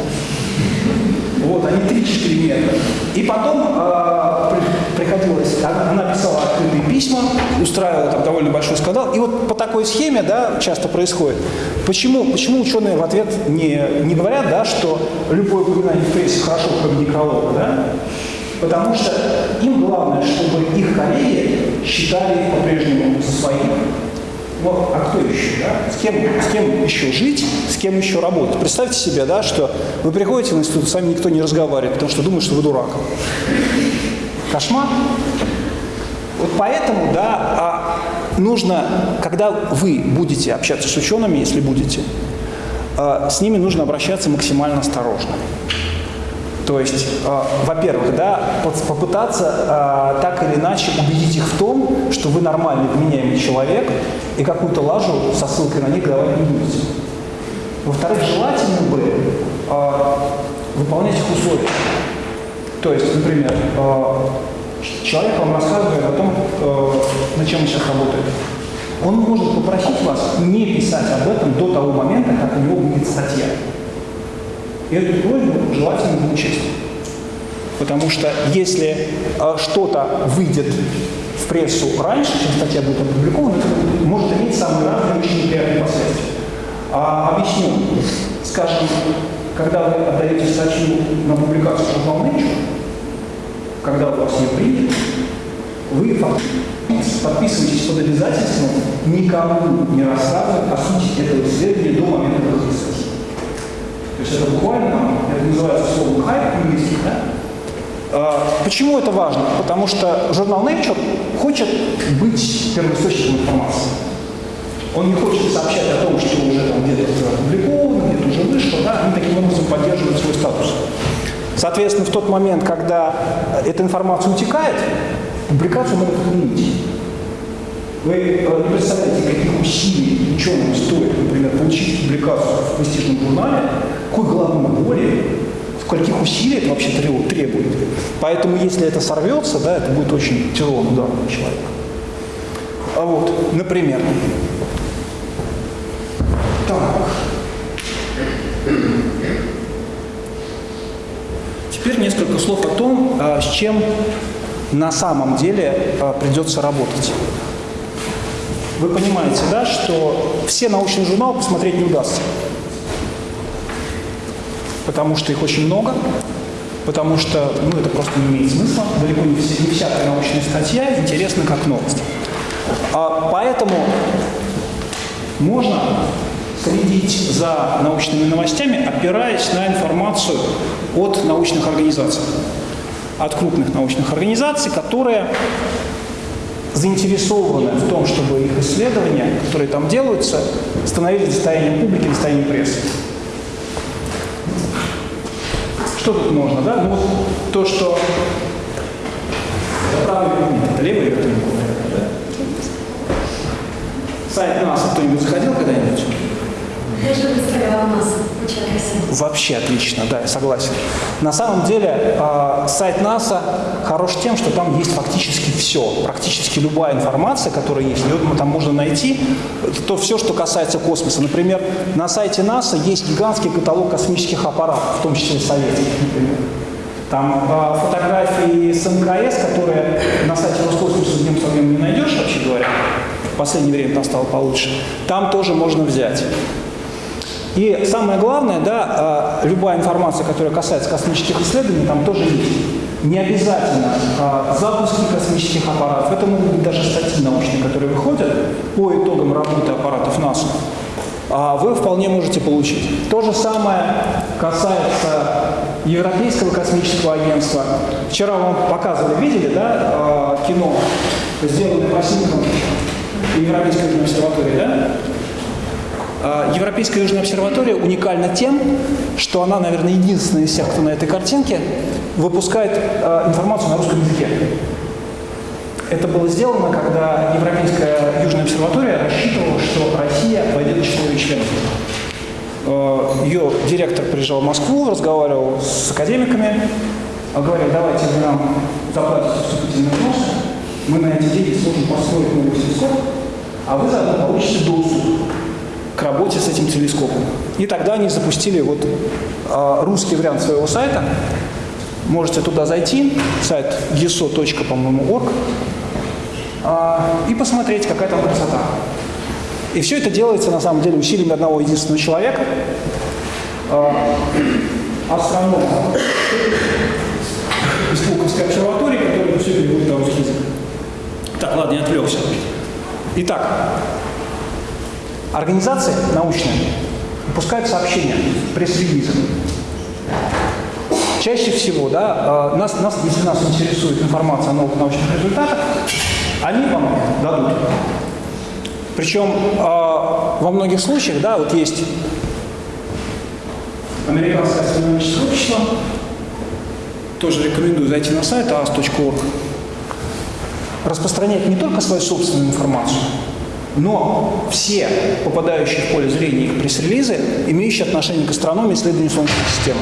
Вот, они 3-4 метра. И потом э, приходилось, она писала открытые письма, устраивала там довольно большой скандал. И вот по такой схеме, да, часто происходит. Почему, почему ученые в ответ не, не говорят, да, что любое упоминание в прессе хорошо, кроме некролога, да? Потому что им главное, чтобы их коллеги считали по-прежнему своих. Ну, а кто еще, да? С кем, с кем еще жить, с кем еще работать? Представьте себе, да, что вы приходите в институт, с вами никто не разговаривает, потому что думает, что вы дурак. Кошмар. Вот поэтому, да, а нужно, когда вы будете общаться с учеными, если будете, э, с ними нужно обращаться максимально осторожно. То есть, э, во-первых, да, попытаться э, так или иначе убедить их в том, что вы нормальный, вменяемый человек, и какую-то лажу со ссылкой на них давать не будете. Во-вторых, желательно бы э, выполнять их условия. То есть, например, э, человек вам рассказывает о том, э, над чем он сейчас работает. Он может попросить вас не писать об этом до того момента, как у него будет статья. И эту просьбу желательно учесть. Потому что если э, что-то выйдет в прессу раньше, чем статья будет опубликована, это может иметь самые разные очень неприятные последствия. А, объясню. Скажем, когда вы отдаете статью на публикацию журнал Nature, когда у вас ее принято, вы подписываетесь под обязательством никому не рассказывать о сути этого исследования до момента выхода есть это буквально, это называется словом хайп английский, да? А, почему это важно? Потому что журнал Nature хочет быть первоисточником информации. Он не хочет сообщать о том, что уже там где-то опубликовано, где-то уже вышло, да? они таким образом поддерживают свой статус. Соответственно, в тот момент, когда эта информация утекает, публикацию могут отменить. Вы э, не представляете, каких усилий ученым стоит, например, получить публикацию в престижном журнале, какой головной боли, скольких усилий это вообще требует. Поэтому, если это сорвется, да, это будет очень тяжелым ударом для человека. А вот, например, так. Теперь несколько слов о том, а, с чем на самом деле а, придется работать. Вы понимаете, да, что все научные журналы посмотреть не удастся. Потому что их очень много, потому что ну, это просто не имеет смысла. Далеко не, все, не всякая научная статья интересна как новость. А, поэтому можно следить за научными новостями, опираясь на информацию от научных организаций, от крупных научных организаций, которые заинтересованы в том, чтобы их исследования, которые там делаются, становились достоянием публики, достоянием прессы. Что тут можно, да? Ну вот то, что это правый это левый электронный да? Сайт НАСА кто-нибудь заходил когда-нибудь? Я же представляла нас Вообще отлично, да, я согласен. На самом деле э, сайт НАСА хорош тем, что там есть фактически все, практически любая информация, которая есть, ее там можно найти, то все, что касается космоса. Например, на сайте НАСА есть гигантский каталог космических аппаратов, в том числе советских, например. Там э, фотографии с МКС, которые на сайте Роскосмоса днем со не найдешь, вообще говоря. В последнее время там стало получше. Там тоже можно взять. И самое главное, да, а, любая информация, которая касается космических исследований, там тоже есть. Не обязательно а, запуски космических аппаратов, это могут быть даже статьи научные, которые выходят по итогам работы аппаратов НАСА. А вы вполне можете получить. То же самое касается Европейского космического агентства. Вчера вам показывали, видели, да, кино, сделанное по снимкам Европейской обсерватории, да? А, Европейская Южная обсерватория уникальна тем, что она, наверное, единственная из всех, кто на этой картинке, выпускает э, информацию на русском языке. Это было сделано, когда Европейская Южная обсерватория рассчитывала, что Россия войдет в число членов. Э, ее директор приезжал в Москву, разговаривал с академиками, говорил, давайте вы нам заплатите вступительные взносы, мы на эти деньги сможем построить новый телескоп, а вы заодно получите доступ к работе с этим телескопом. И тогда они запустили вот э, русский вариант своего сайта. Можете туда зайти, сайт eso.org, э, и посмотреть, какая там красота. И все это делается, на самом деле, усилиями одного единственного человека, э, астронома из Пулковской обсерватории, который все переводит на русский язык. Так, ладно, я отвлекся. Итак, Организации научные выпускают сообщения, пресс-релизы. Чаще всего, да, э, нас, нас, если нас интересует информация о новых научных результатах, они вам дадут. Причем э, во многих случаях, да, вот есть Американское астрономическое общество. Тоже рекомендую зайти на сайт as.org. Распространять не только свою собственную информацию, но все попадающие в поле зрения их пресс-релизы, имеющие отношение к астрономии исследованию Солнечной системы.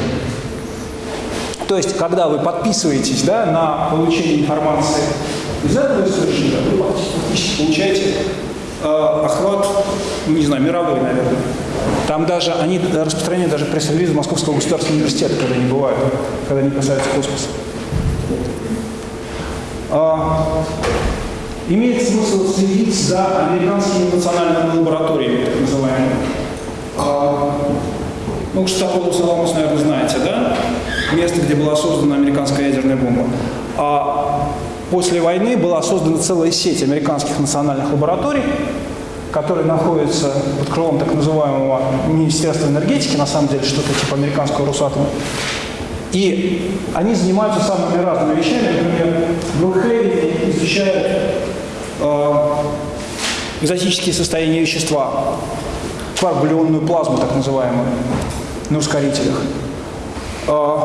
То есть, когда вы подписываетесь да, на получение информации из этого источника, вы фактически получаете э, охват, не знаю, мировой, наверное. Там даже, они распространяют даже пресс-релизы Московского государственного университета, когда они бывают, когда они касаются космоса. Имеет смысл следить за американскими национальными лабораториями, так называемыми. А, ну, Штаполус Аламус, наверное, знаете, да? Место, где была создана американская ядерная бомба. А после войны была создана целая сеть американских национальных лабораторий, которые находятся под крылом так называемого Министерства энергетики, на самом деле что-то типа американского Росатома. И они занимаются самыми разными вещами. Например, в Брукхейвене изучают экзотические состояния вещества, кварк плазму, так называемую, на ускорителях. Э,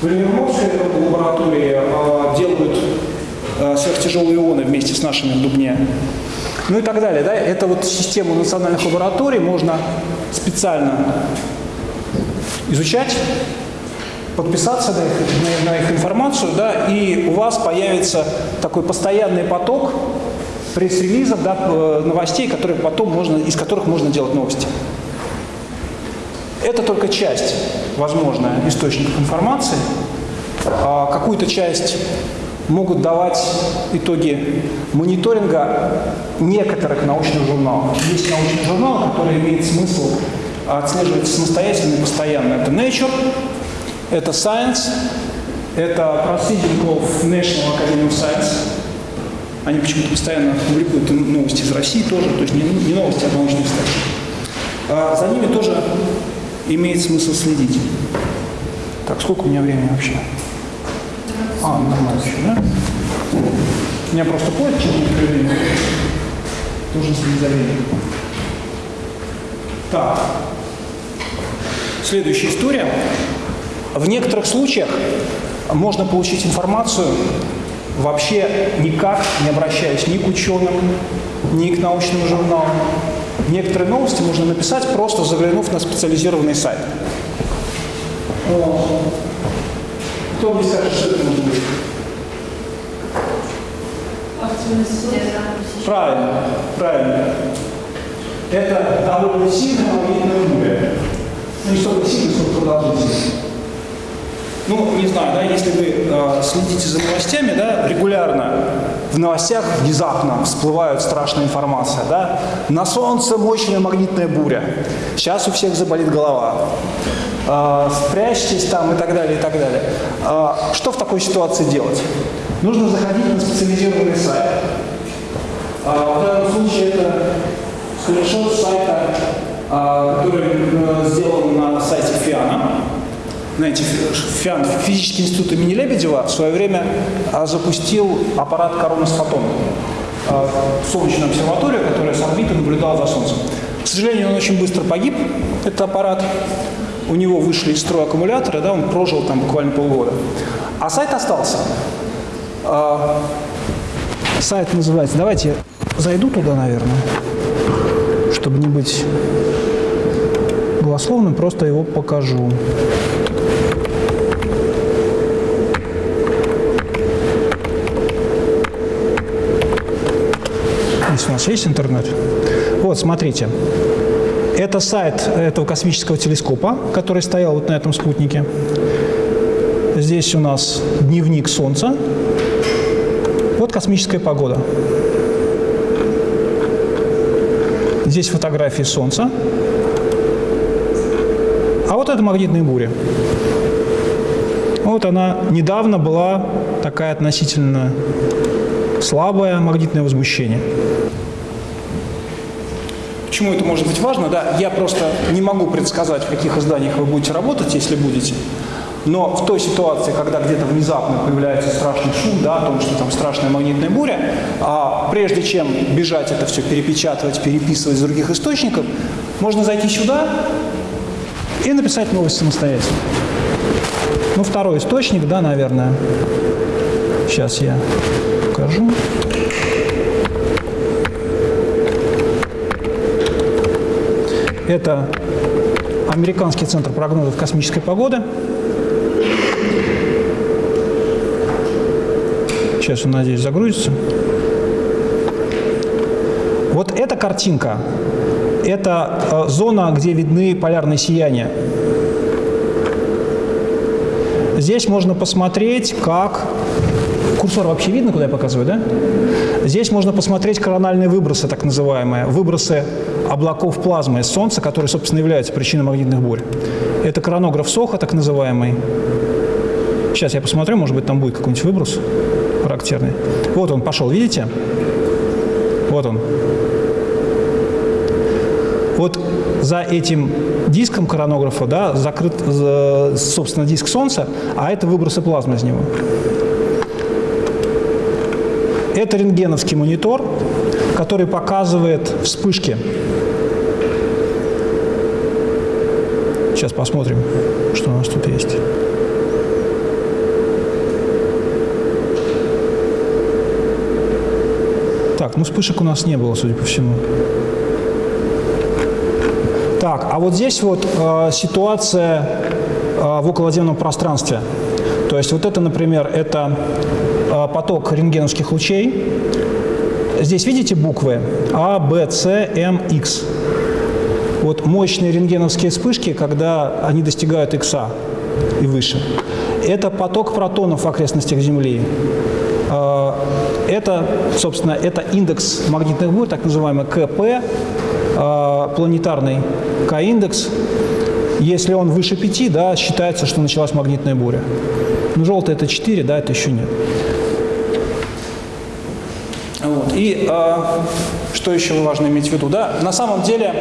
в Ленинградской лаборатории э, делают э, сверхтяжелые ионы вместе с нашими в Дубне. Ну и так далее. Да? Это вот систему национальных лабораторий можно специально изучать, подписаться на их, на, на их информацию, да, и у вас появится такой постоянный поток пресс-релизов, да, э, новостей, которые потом можно, из которых можно делать новости. Это только часть, возможная, источников информации. А какую-то часть могут давать итоги мониторинга некоторых научных журналов. Есть научный журнал, который имеет смысл отслеживать самостоятельно и постоянно. Это Nature, это Science, это of National Academy of Science. Они почему-то постоянно публикуют новости из России тоже, то есть не, не новости, а научные статьи. А за ними тоже имеет смысл следить. Так, сколько у меня времени вообще? А, нормально еще, да? У меня просто поезд через некоторое время. Должен следить за временем. Так. Следующая история. В некоторых случаях можно получить информацию вообще никак, не обращаясь ни к ученым, ни к научным журналам. Некоторые новости можно написать, просто заглянув на специализированный сайт. Кто мне скажет, что это может быть? Правильно, правильно. Это довольно сильная магнитная буря ну, не столько сильно, сколько продолжительно. Ну, не знаю, да, если вы э, следите за новостями, да, регулярно в новостях внезапно всплывает страшная информация, да, на солнце мощная магнитная буря, сейчас у всех заболит голова, э, спрячьтесь там и так далее, и так далее. Э, что в такой ситуации делать? Нужно заходить на специализированный сайт. Э, в данном случае это скриншот сайта а, который э, сделан на сайте ФИАНа. Знаете, ФИАН, Физический институт имени Лебедева, в свое время а, запустил аппарат Коронас Фотон, а, солнечную обсерваторию, которая с орбиты наблюдала за Солнцем. К сожалению, он очень быстро погиб, этот аппарат. У него вышли из строя аккумуляторы, да, он прожил там буквально полгода. А сайт остался. Сайт называется, давайте зайду туда, наверное чтобы не быть голословным, просто его покажу. Нас есть интернет. Вот, смотрите. Это сайт этого космического телескопа, который стоял вот на этом спутнике. Здесь у нас дневник Солнца. Вот космическая погода. Здесь фотографии Солнца. А вот это магнитная буря. Вот она недавно была такая относительно слабое магнитное возмущение. Почему это может быть важно? Да, я просто не могу предсказать, в каких изданиях вы будете работать, если будете. Но в той ситуации, когда где-то внезапно появляется страшный шум, да, о том, что там страшная магнитная буря, а прежде чем бежать это все перепечатывать, переписывать из других источников, можно зайти сюда и написать новость самостоятельно. Ну, второй источник, да, наверное. Сейчас я покажу. Это Американский центр прогнозов космической погоды. Сейчас он, надеюсь, загрузится. Вот эта картинка – это э, зона, где видны полярные сияния. Здесь можно посмотреть, как Курсор вообще видно, куда я показываю, да? Здесь можно посмотреть корональные выбросы, так называемые, выбросы облаков плазмы из Солнца, которые, собственно, являются причиной магнитных бурь. Это коронограф Соха, так называемый. Сейчас я посмотрю, может быть, там будет какой-нибудь выброс характерный. Вот он пошел, видите? Вот он. Вот за этим диском коронографа да, закрыт, собственно, диск Солнца, а это выбросы плазмы из него. Это рентгеновский монитор, который показывает вспышки. Сейчас посмотрим, что у нас тут есть. Так, ну вспышек у нас не было, судя по всему. Так, а вот здесь вот э, ситуация э, в околоземном пространстве. То есть вот это, например, это э, поток рентгеновских лучей. Здесь видите буквы А, Б, С, М, Х. Вот мощные рентгеновские вспышки, когда они достигают Х и выше. Это поток протонов в окрестностях Земли. Э, это, собственно, это индекс магнитных бурь, так называемый КП, э, планетарный К-индекс. Если он выше 5, да, считается, что началась магнитная буря. Ну, желтый это 4, да, это еще нет. Вот. И э, что еще важно иметь в виду? Да, на самом деле,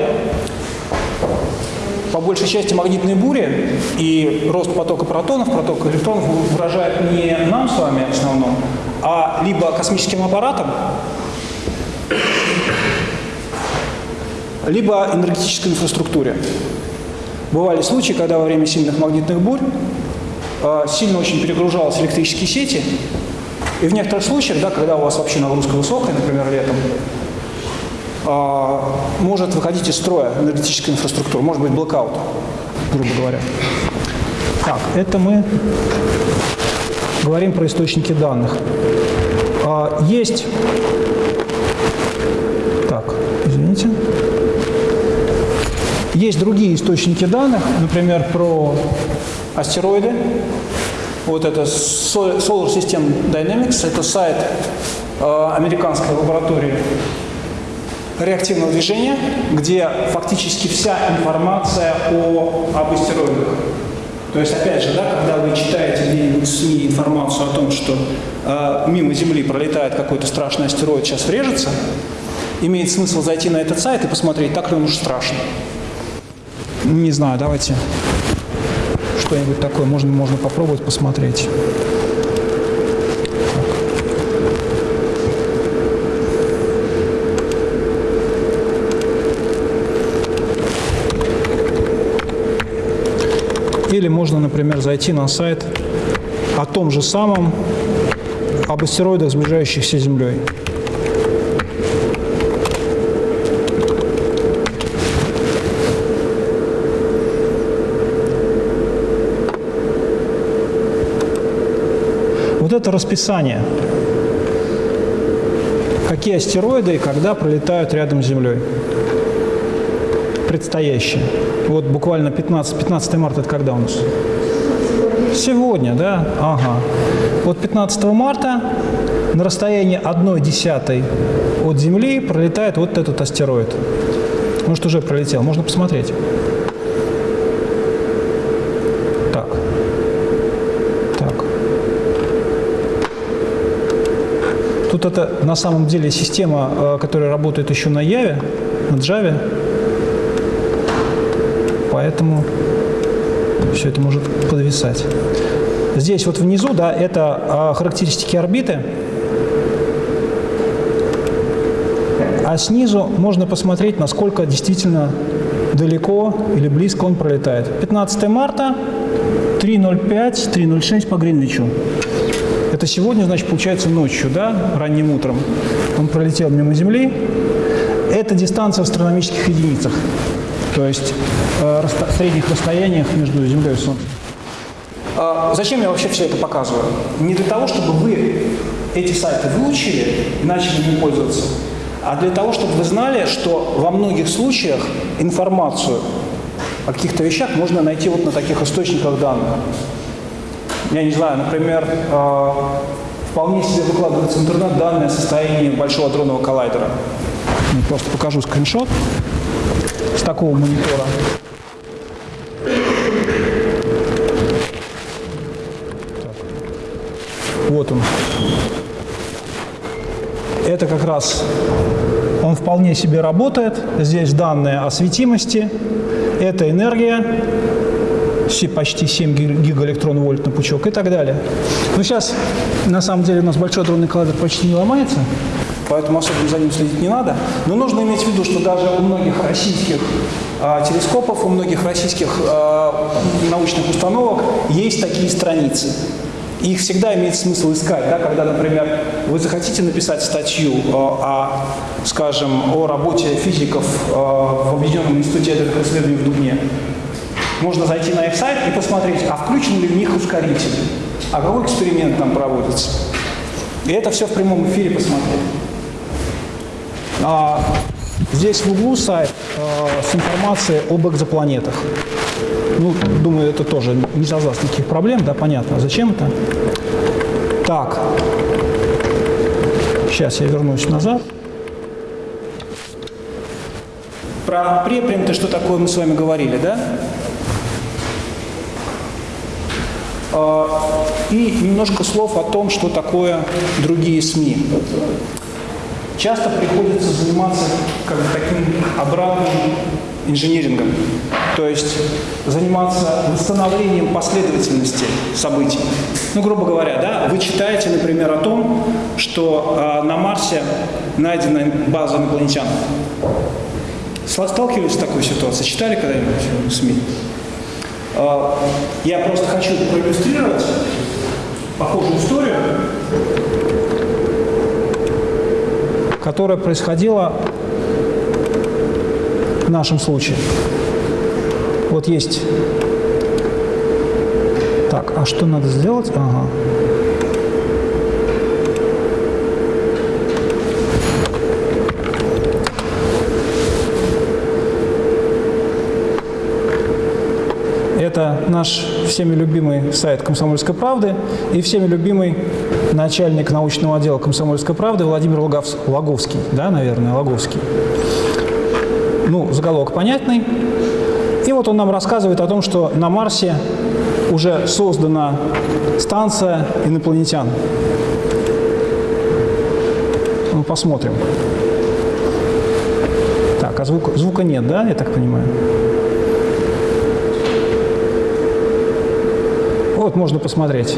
по большей части магнитные бури и рост потока протонов, потока электронов выражают не нам с вами в основном, а либо космическим аппаратом, либо энергетической инфраструктуре. Бывали случаи, когда во время сильных магнитных бурь э, сильно очень перегружались электрические сети, и в некоторых случаях, да, когда у вас вообще нагрузка высокая, например, летом, может выходить из строя энергетическая инфраструктура, может быть блокаут, грубо говоря. Так, это мы говорим про источники данных. Э, есть... Так, извините. Есть другие источники данных, например, про астероиды. Вот это Solar System Dynamics, это сайт э, американской лаборатории реактивного движения, где фактически вся информация о, об астероидах. То есть, опять же, да, когда вы читаете где-нибудь СМИ информацию о том, что э, мимо Земли пролетает какой-то страшный астероид, сейчас врежется, имеет смысл зайти на этот сайт и посмотреть, так ли он уж страшный. Не знаю, давайте что-нибудь такое можно, можно попробовать посмотреть. Или можно, например, зайти на сайт о том же самом, об астероидах, сближающихся с Землей. это расписание. Какие астероиды и когда пролетают рядом с Землей. Предстоящие. Вот буквально 15, 15 марта это когда у нас? Сегодня, да? Ага. Вот 15 марта на расстоянии 1 десятой от Земли пролетает вот этот астероид. Может, уже пролетел. Можно посмотреть. Тут это на самом деле система, э, которая работает еще на Яве, на Java. Поэтому все это может подвисать. Здесь вот внизу, да, это а, характеристики орбиты. А снизу можно посмотреть, насколько действительно далеко или близко он пролетает. 15 марта, 3.05, 3.06 по Гринвичу. Это сегодня, значит, получается ночью, да, ранним утром. Он пролетел мимо Земли. Это дистанция в астрономических единицах, то есть э, средних расстояниях между Землей и Солнцем. А зачем я вообще все это показываю? Не для того, чтобы вы эти сайты выучили и начали ими пользоваться, а для того, чтобы вы знали, что во многих случаях информацию о каких-то вещах можно найти вот на таких источниках данных. Я не знаю, например, э, вполне себе выкладывается в интернет данные о состоянии Большого дронного коллайдера. Я просто покажу скриншот такого монитора. Вот он. Это как раз он вполне себе работает. Здесь данные о светимости. Это энергия, почти 7 гигаэлектрон-вольт на пучок и так далее. Но сейчас, на самом деле, у нас большой дронный коллайдер почти не ломается, поэтому особенно за ним следить не надо. Но нужно иметь в виду, что даже у многих российских а, телескопов, у многих российских а, научных установок есть такие страницы. Их всегда имеет смысл искать, да, когда, например, вы захотите написать статью э, о, скажем, о работе физиков э, в Объединенном институте ядерных исследований в Дубне. Можно зайти на их сайт и посмотреть, а включен ли в них ускоритель, а какой эксперимент там проводится. И это все в прямом эфире посмотреть. А, здесь в углу сайт э, с информацией об экзопланетах. Ну, думаю, это тоже не создаст никаких проблем, да, понятно. А зачем это? Так. Сейчас я вернусь назад. Про препринты, что такое, мы с вами говорили, да? А, и немножко слов о том, что такое другие СМИ. Часто приходится заниматься как бы таким обратным инжинирингом, то есть заниматься восстановлением последовательности событий. Ну, грубо говоря, да, вы читаете, например, о том, что э, на Марсе найдена база инопланетян. Сталкивались с такой ситуацией? Читали когда-нибудь в СМИ? Э, я просто хочу проиллюстрировать похожую историю, которая происходила в нашем случае. Вот есть... Так, а что надо сделать? Ага. Это наш всеми любимый сайт «Комсомольской правды» и всеми любимый начальник научного отдела «Комсомольской правды» Владимир Логовский, да, наверное, Логовский ну, заголовок понятный. И вот он нам рассказывает о том, что на Марсе уже создана станция инопланетян. Ну, посмотрим. Так, а звука, звука нет, да, я так понимаю? Вот можно посмотреть.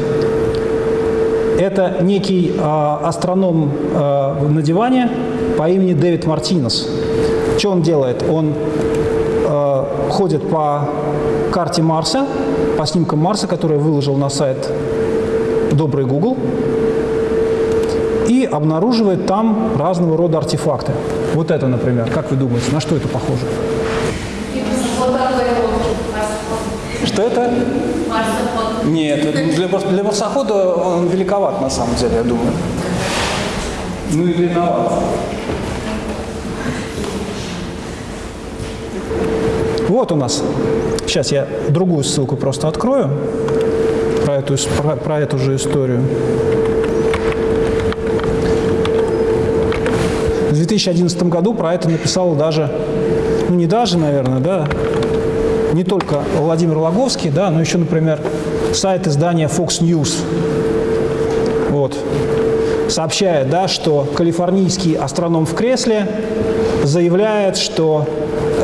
Это некий э, астроном э, на диване по имени Дэвид Мартинес. Что он делает? Он э, ходит по карте Марса, по снимкам Марса, который выложил на сайт Добрый Google, и обнаруживает там разного рода артефакты. Вот это, например. Как вы думаете, на что это похоже? Что это? Нет, для, для марсохода он великоват на самом деле, я думаю. Ну и длинноват. Вот у нас. Сейчас я другую ссылку просто открою про эту, про, про эту же историю. В 2011 году про это написал даже, ну не даже, наверное, да, не только Владимир Логовский, да, но еще, например, сайт издания Fox News. Вот. Сообщает, да, что калифорнийский астроном в кресле заявляет, что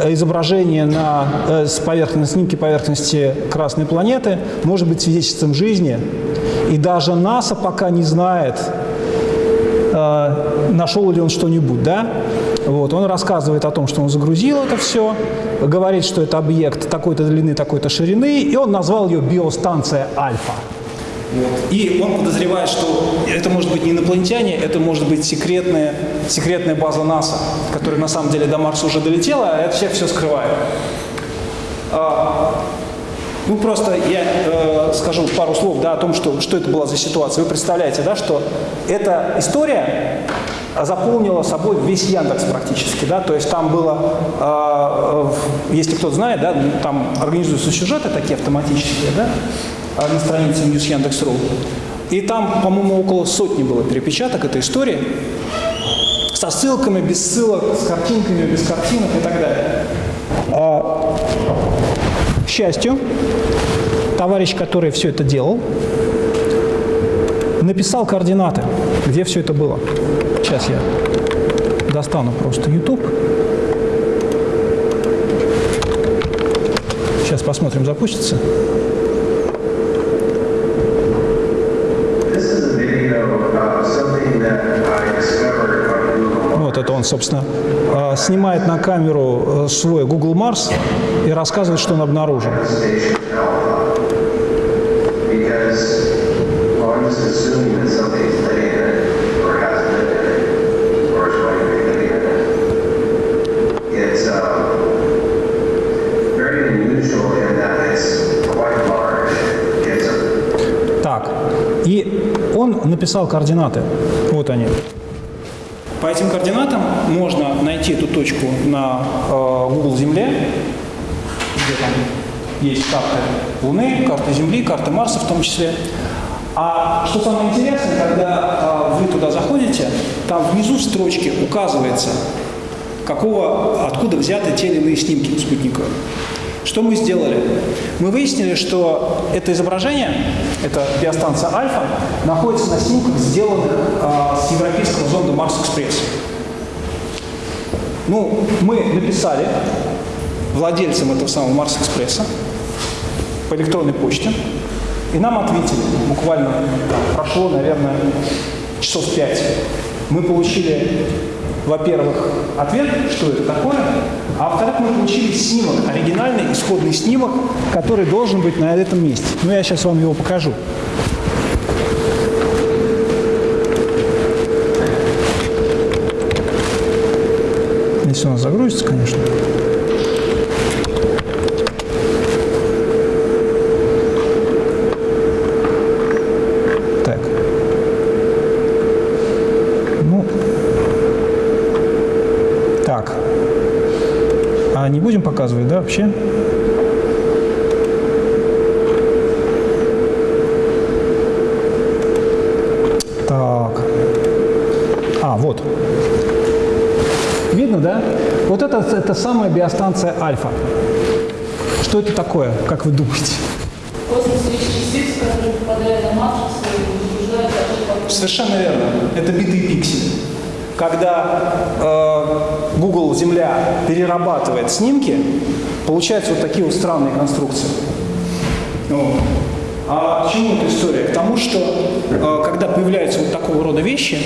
изображение на, э, с поверхности, снимки поверхности Красной планеты может быть свидетельством жизни. И даже НАСА пока не знает, э, нашел ли он что-нибудь. Да? Вот, он рассказывает о том, что он загрузил это все, говорит, что это объект такой-то длины, такой-то ширины, и он назвал ее биостанция Альфа. И он подозревает, что это может быть не инопланетяне, это может быть секретная, секретная база НАСА, которая на самом деле до Марса уже долетела, а это человек все скрывает. А, ну, просто я э, скажу пару слов да, о том, что, что это была за ситуация. Вы представляете, да, что эта история заполнила собой весь Яндекс практически, да, то есть там было, э, если кто знает, да, там организуются сюжеты такие автоматические, да, на странице News Яндекс.ру, и там, по-моему, около сотни было перепечаток этой истории, со ссылками, без ссылок, с картинками, без картинок и так далее. Счастью, товарищ, который все это делал, написал координаты, где все это было. Сейчас я достану просто YouTube. Сейчас посмотрим, запустится. Вот это он, собственно, снимает на камеру э, свой Google Mars и рассказывает, что он обнаружил. Так, и он написал координаты. Вот они. По этим координатам можно найти эту точку на э, Google Земле, где там есть карты Луны, карты Земли, карты Марса в том числе. А что самое интересное, когда э, вы туда заходите, там внизу в строчке указывается, какого, откуда взяты те или иные снимки спутниковые. Что мы сделали? Мы выяснили, что это изображение, это биостанция Альфа, находится на снимках, сделанных э, с европейского зонда Марс Экспресс. Ну, мы написали владельцам этого самого Марс Экспресса по электронной почте, и нам ответили. Буквально прошло, наверное, часов пять. Мы получили во-первых, ответ, что это такое, а во-вторых, мы получили снимок, оригинальный исходный снимок, который должен быть на этом месте. Ну, я сейчас вам его покажу. Нас загрузится, конечно. будем показывать, да, вообще? Так. А, вот. Видно, да? Вот это, это самая биостанция Альфа. Что это такое, как вы думаете? Совершенно верно. Это битые пиксели когда э, Google Земля перерабатывает снимки, получаются вот такие вот странные конструкции. Вот. А к чему эта история? К тому, что э, когда появляются вот такого рода вещи,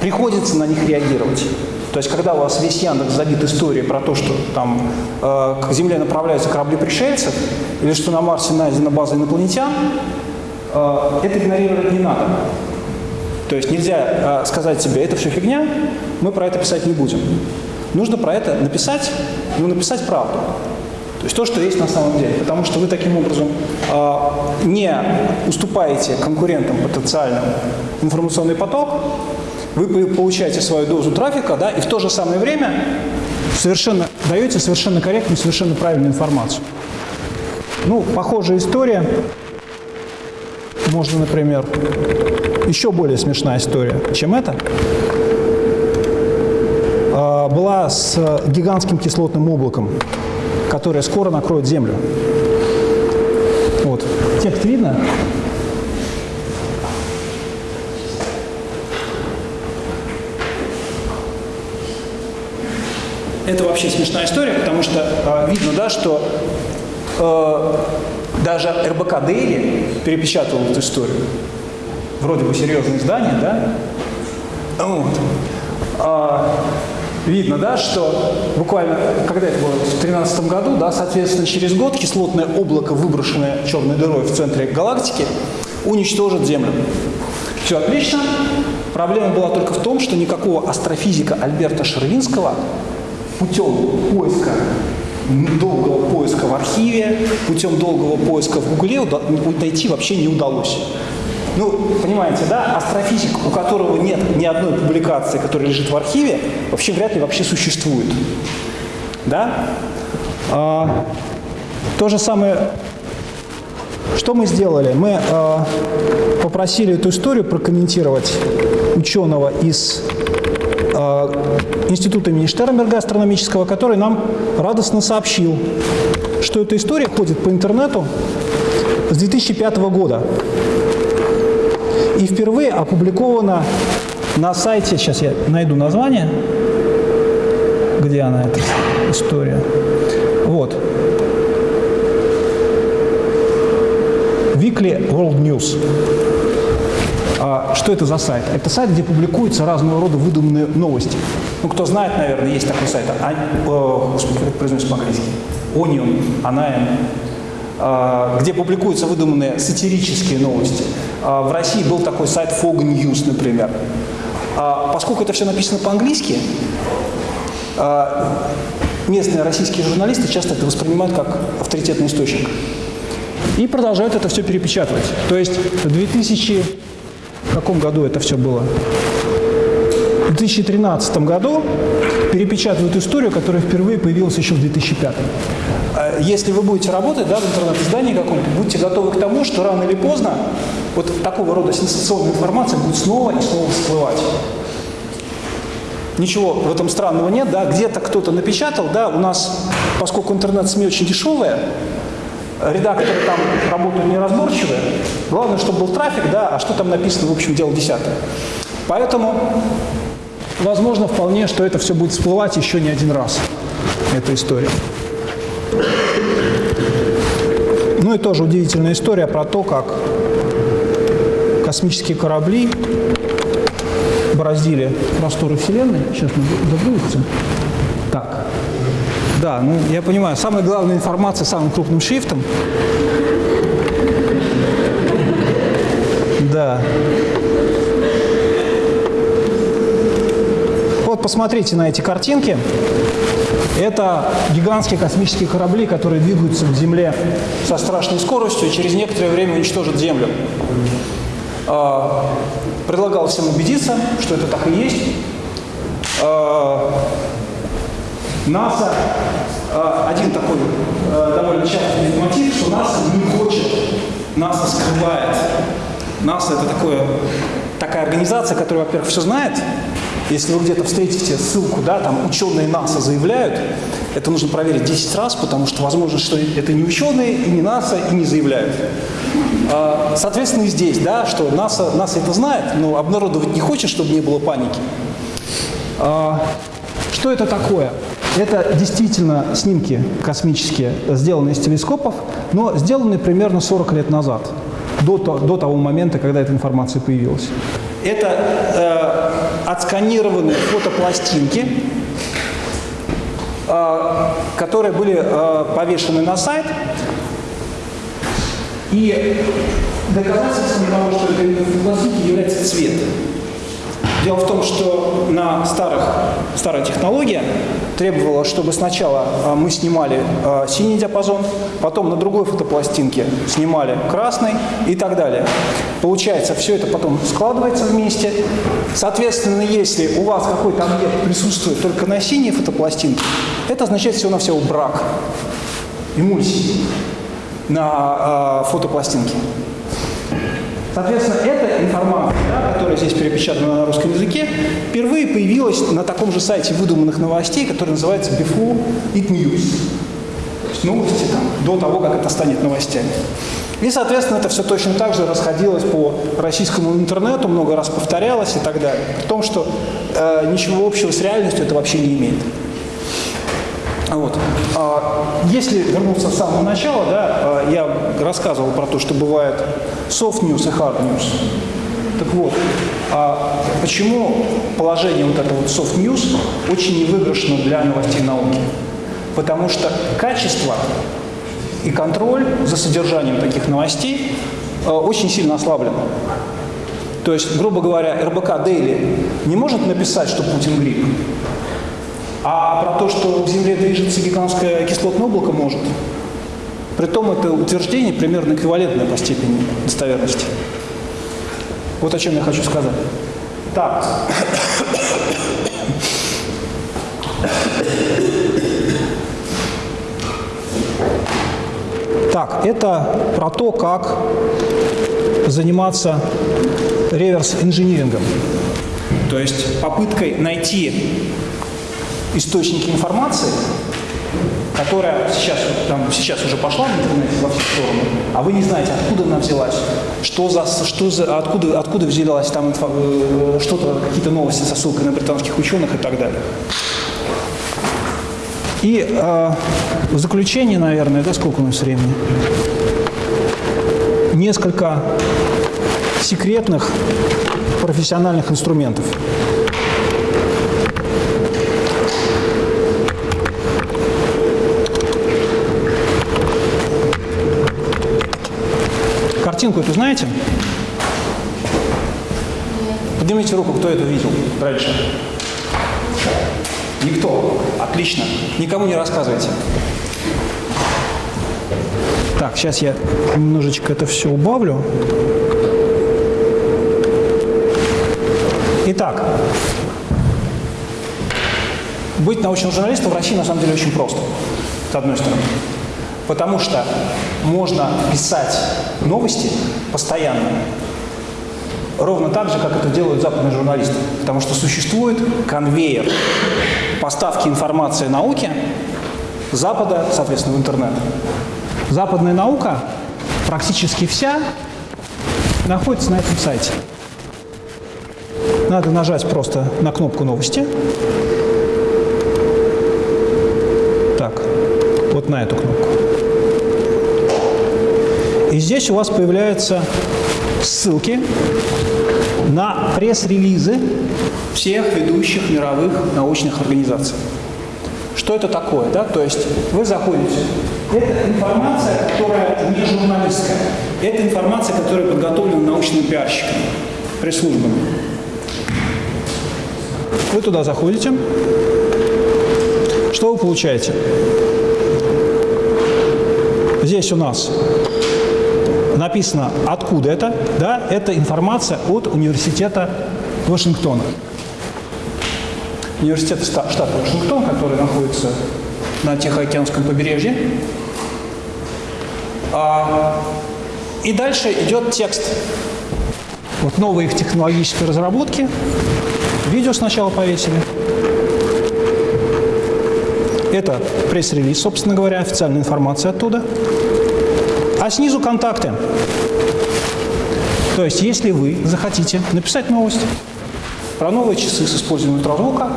приходится на них реагировать. То есть, когда у вас весь Яндекс забит историей про то, что там э, к Земле направляются корабли пришельцев, или что на Марсе найдена база инопланетян, э, это игнорировать не надо. То есть нельзя э, сказать себе, это все фигня, мы про это писать не будем. Нужно про это написать, но написать правду. То есть то, что есть на самом деле. Потому что вы таким образом э, не уступаете конкурентам потенциальным информационный поток, вы получаете свою дозу трафика, да, и в то же самое время совершенно, даете совершенно корректную, совершенно правильную информацию. Ну, похожая история. Можно, например, еще более смешная история, чем эта, а, была с гигантским кислотным облаком, которое скоро накроет Землю. Вот. Текст видно? Это вообще смешная история, потому что э, видно, да, что э, даже РБК Дейли перепечатывал эту историю вроде бы серьезное издание, да? Вот. А, видно, да, что буквально, когда это было, в 2013 году, да, соответственно, через год кислотное облако, выброшенное черной дырой в центре галактики, уничтожит Землю. Все отлично. Проблема была только в том, что никакого астрофизика Альберта Шервинского путем поиска долгого поиска в архиве, путем долгого поиска в Гугле найти вообще не удалось. Ну, понимаете, да, астрофизик, у которого нет ни одной публикации, которая лежит в архиве, вообще вряд ли вообще существует. Да? А, то же самое, что мы сделали? Мы а, попросили эту историю прокомментировать ученого из Института имени Штернберга астрономического, который нам радостно сообщил, что эта история ходит по интернету с 2005 года и впервые опубликована на сайте, сейчас я найду название, где она, эта история. Вот. Weekly World News. А, что это за сайт? Это сайт, где публикуются разного рода выдуманные новости. Ну, кто знает, наверное, есть такой сайт. А, о, господи, как произносится по-английски? Onion, Anaim, а, где публикуются выдуманные сатирические новости. А, в России был такой сайт Fog News, например. А, поскольку это все написано по-английски, местные российские журналисты часто это воспринимают как авторитетный источник. И продолжают это все перепечатывать. То есть в 2000... В каком году это все было? В 2013 году перепечатывают историю, которая впервые появилась еще в 2005. А если вы будете работать да, в интернет-издании каком-то, будьте готовы к тому, что рано или поздно вот такого рода сенсационная информация будет снова и снова всплывать. Ничего в этом странного нет, да, где-то кто-то напечатал, да, у нас, поскольку интернет-СМИ очень дешевые, редакторы там работают неразборчивые, главное, чтобы был трафик, да, а что там написано, в общем, дело десятое. Поэтому возможно вполне, что это все будет всплывать еще не один раз, эта история. Ну и тоже удивительная история про то, как космические корабли бороздили просторы Вселенной. Сейчас мы загрузится. Так. Да, ну я понимаю, самая главная информация самым крупным шрифтом. Да. Посмотрите на эти картинки. Это гигантские космические корабли, которые двигаются к Земле со страшной скоростью и через некоторое время уничтожат Землю. А, предлагал всем убедиться, что это так и есть. А, НАСА, а, один такой довольно частый мотив, что НАСА не хочет, НАСА скрывает. НАСА это такое, такая организация, которая, во-первых, все знает, если вы где-то встретите ссылку, да, там ученые НАСА заявляют, это нужно проверить 10 раз, потому что возможно, что это не ученые, и не НАСА, и не заявляют. А, соответственно, и здесь, да, что НАСА, НАСА это знает, но обнародовать не хочет, чтобы не было паники. А, что это такое? Это действительно снимки космические, сделанные из телескопов, но сделанные примерно 40 лет назад, до, до того момента, когда эта информация появилась. Это э, отсканированные фотопластинки, э, которые были э, повешены на сайт. И доказательством того, что это фотопластинки является цвет. Дело в том, что на старых, старая технология требовала, чтобы сначала а, мы снимали а, синий диапазон, потом на другой фотопластинке снимали красный и так далее. Получается, все это потом складывается вместе. Соответственно, если у вас какой-то объект присутствует только на синей фотопластинке, это означает всего-навсего брак, эмульсии на э, фотопластинке. Соответственно, эта информация, да, которая здесь перепечатана на русском языке, впервые появилась на таком же сайте выдуманных новостей, который называется Before It News. То есть новости там, до того, как это станет новостями. И, соответственно, это все точно так же расходилось по российскому интернету, много раз повторялось и так далее. При том, что э, ничего общего с реальностью это вообще не имеет. Вот. А если вернуться с самого начала, да, а, я рассказывал про то, что бывает soft news и hard news. Так вот, а почему положение вот этого вот soft news очень невыигрышно для новостей науки? Потому что качество и контроль за содержанием таких новостей очень сильно ослаблено. То есть, грубо говоря, РБК Дейли не может написать, что Путин грипп, а про то, что в Земле движется гигантское кислотное облако, может. Притом это утверждение примерно эквивалентное по степени достоверности. Вот о чем я хочу сказать. Так. Так, это про то, как заниматься реверс-инжинирингом. То есть попыткой найти источники информации, которая сейчас, там, сейчас уже пошла в интернете во все стороны, а вы не знаете, откуда она взялась, что за, что за, откуда, откуда взялась там э, что-то, какие-то новости со ссылкой на британских ученых и так далее. И э, в заключение, наверное, да, сколько у нас времени? Несколько секретных профессиональных инструментов. Картинку эту знаете? Поднимите руку, кто это видел раньше. Никто. Отлично. Никому не рассказывайте. Так, сейчас я немножечко это все убавлю. Итак, быть научным журналистом в России на самом деле очень просто, с одной стороны. Потому что можно писать новости постоянно, ровно так же, как это делают западные журналисты. Потому что существует конвейер поставки информации науке Запада, соответственно, в интернет. Западная наука, практически вся, находится на этом сайте. Надо нажать просто на кнопку «Новости». Так, вот на эту кнопку. И здесь у вас появляются ссылки на пресс-релизы всех ведущих мировых научных организаций. Что это такое? Да? То есть вы заходите, это информация, которая не журналистская, это информация, которая подготовлена научными пиарщиками, пресс-службами. Вы туда заходите, что вы получаете? Здесь у нас написано, откуда это. Да, это информация от университета Вашингтона. Университет штата Вашингтон, который находится на Тихоокеанском побережье. А, и дальше идет текст. Вот новые их технологические разработки. Видео сначала повесили. Это пресс-релиз, собственно говоря, официальная информация оттуда. А снизу контакты. То есть, если вы захотите написать новость про новые часы с использованием ультразвука,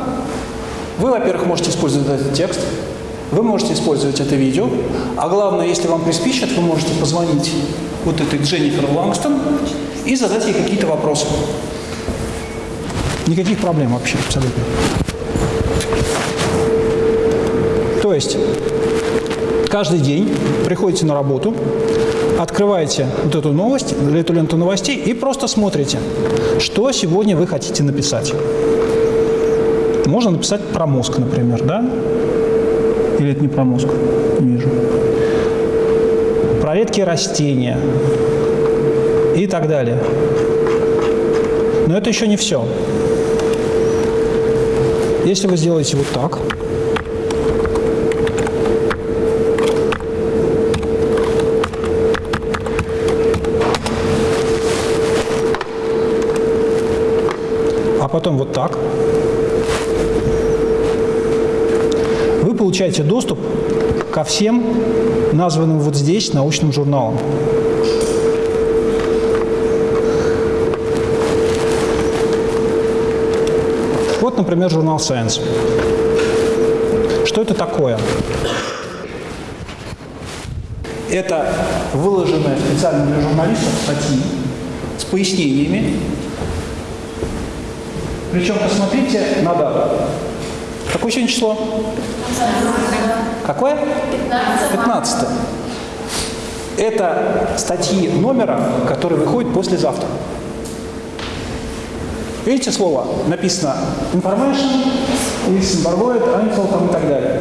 вы, во-первых, можете использовать этот текст, вы можете использовать это видео, а главное, если вам приспичат, вы можете позвонить вот этой Дженнифер Лангстон и задать ей какие-то вопросы. Никаких проблем вообще, абсолютно. То есть каждый день приходите на работу, открываете вот эту новость, эту ленту новостей и просто смотрите, что сегодня вы хотите написать. Можно написать про мозг, например, да? Или это не про мозг? Не вижу. Про редкие растения и так далее. Но это еще не все. Если вы сделаете вот так, потом вот так. Вы получаете доступ ко всем названным вот здесь научным журналам. Вот, например, журнал Science. Что это такое? Это выложенные специально для журналистов статьи с пояснениями. Причем посмотрите на дату. Какое сегодня число? Какое? 15. Это статьи номера, которые выходят послезавтра. Видите слово? Написано information, Luxembourgoid, Einfeld там и так далее.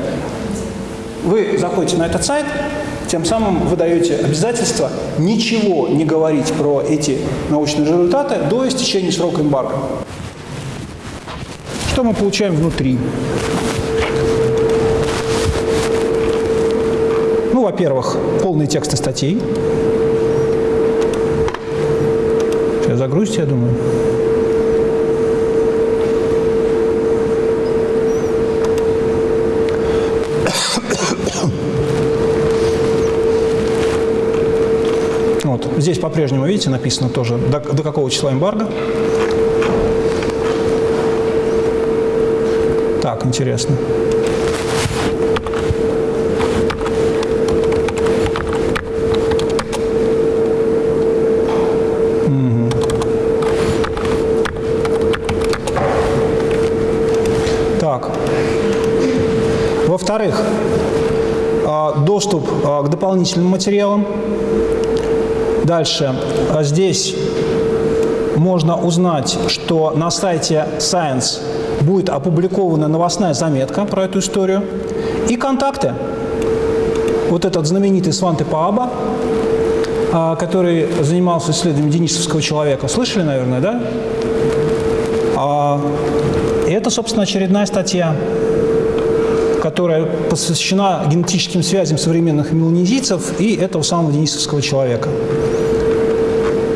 Вы заходите на этот сайт, тем самым вы даете обязательство ничего не говорить про эти научные результаты до истечения срока эмбарго. Что мы получаем внутри? Ну, во-первых, полные тексты статей. Сейчас загрузите, я думаю. Вот. Здесь по-прежнему, видите, написано тоже, до, до какого числа эмбарго. Интересно. Во-вторых, а, доступ а, к дополнительным материалам. Дальше. А здесь можно узнать, что на сайте Science будет опубликована новостная заметка про эту историю. И контакты. Вот этот знаменитый Сванте Пааба, который занимался исследованием денисовского человека. Слышали, наверное, да? И это, собственно, очередная статья, которая посвящена генетическим связям современных меланезийцев и этого самого денисовского человека.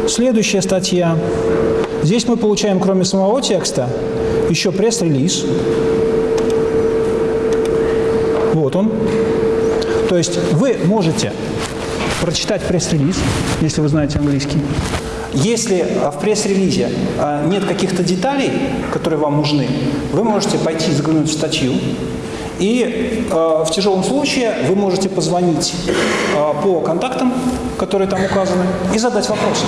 Следующая статья. Здесь мы получаем, кроме самого текста, еще пресс-релиз. Вот он. То есть вы можете прочитать пресс-релиз, если вы знаете английский. Если в пресс-релизе а, нет каких-то деталей, которые вам нужны, вы можете пойти заглянуть в статью, и э, в тяжелом случае вы можете позвонить э, по контактам, которые там указаны, и задать вопросы.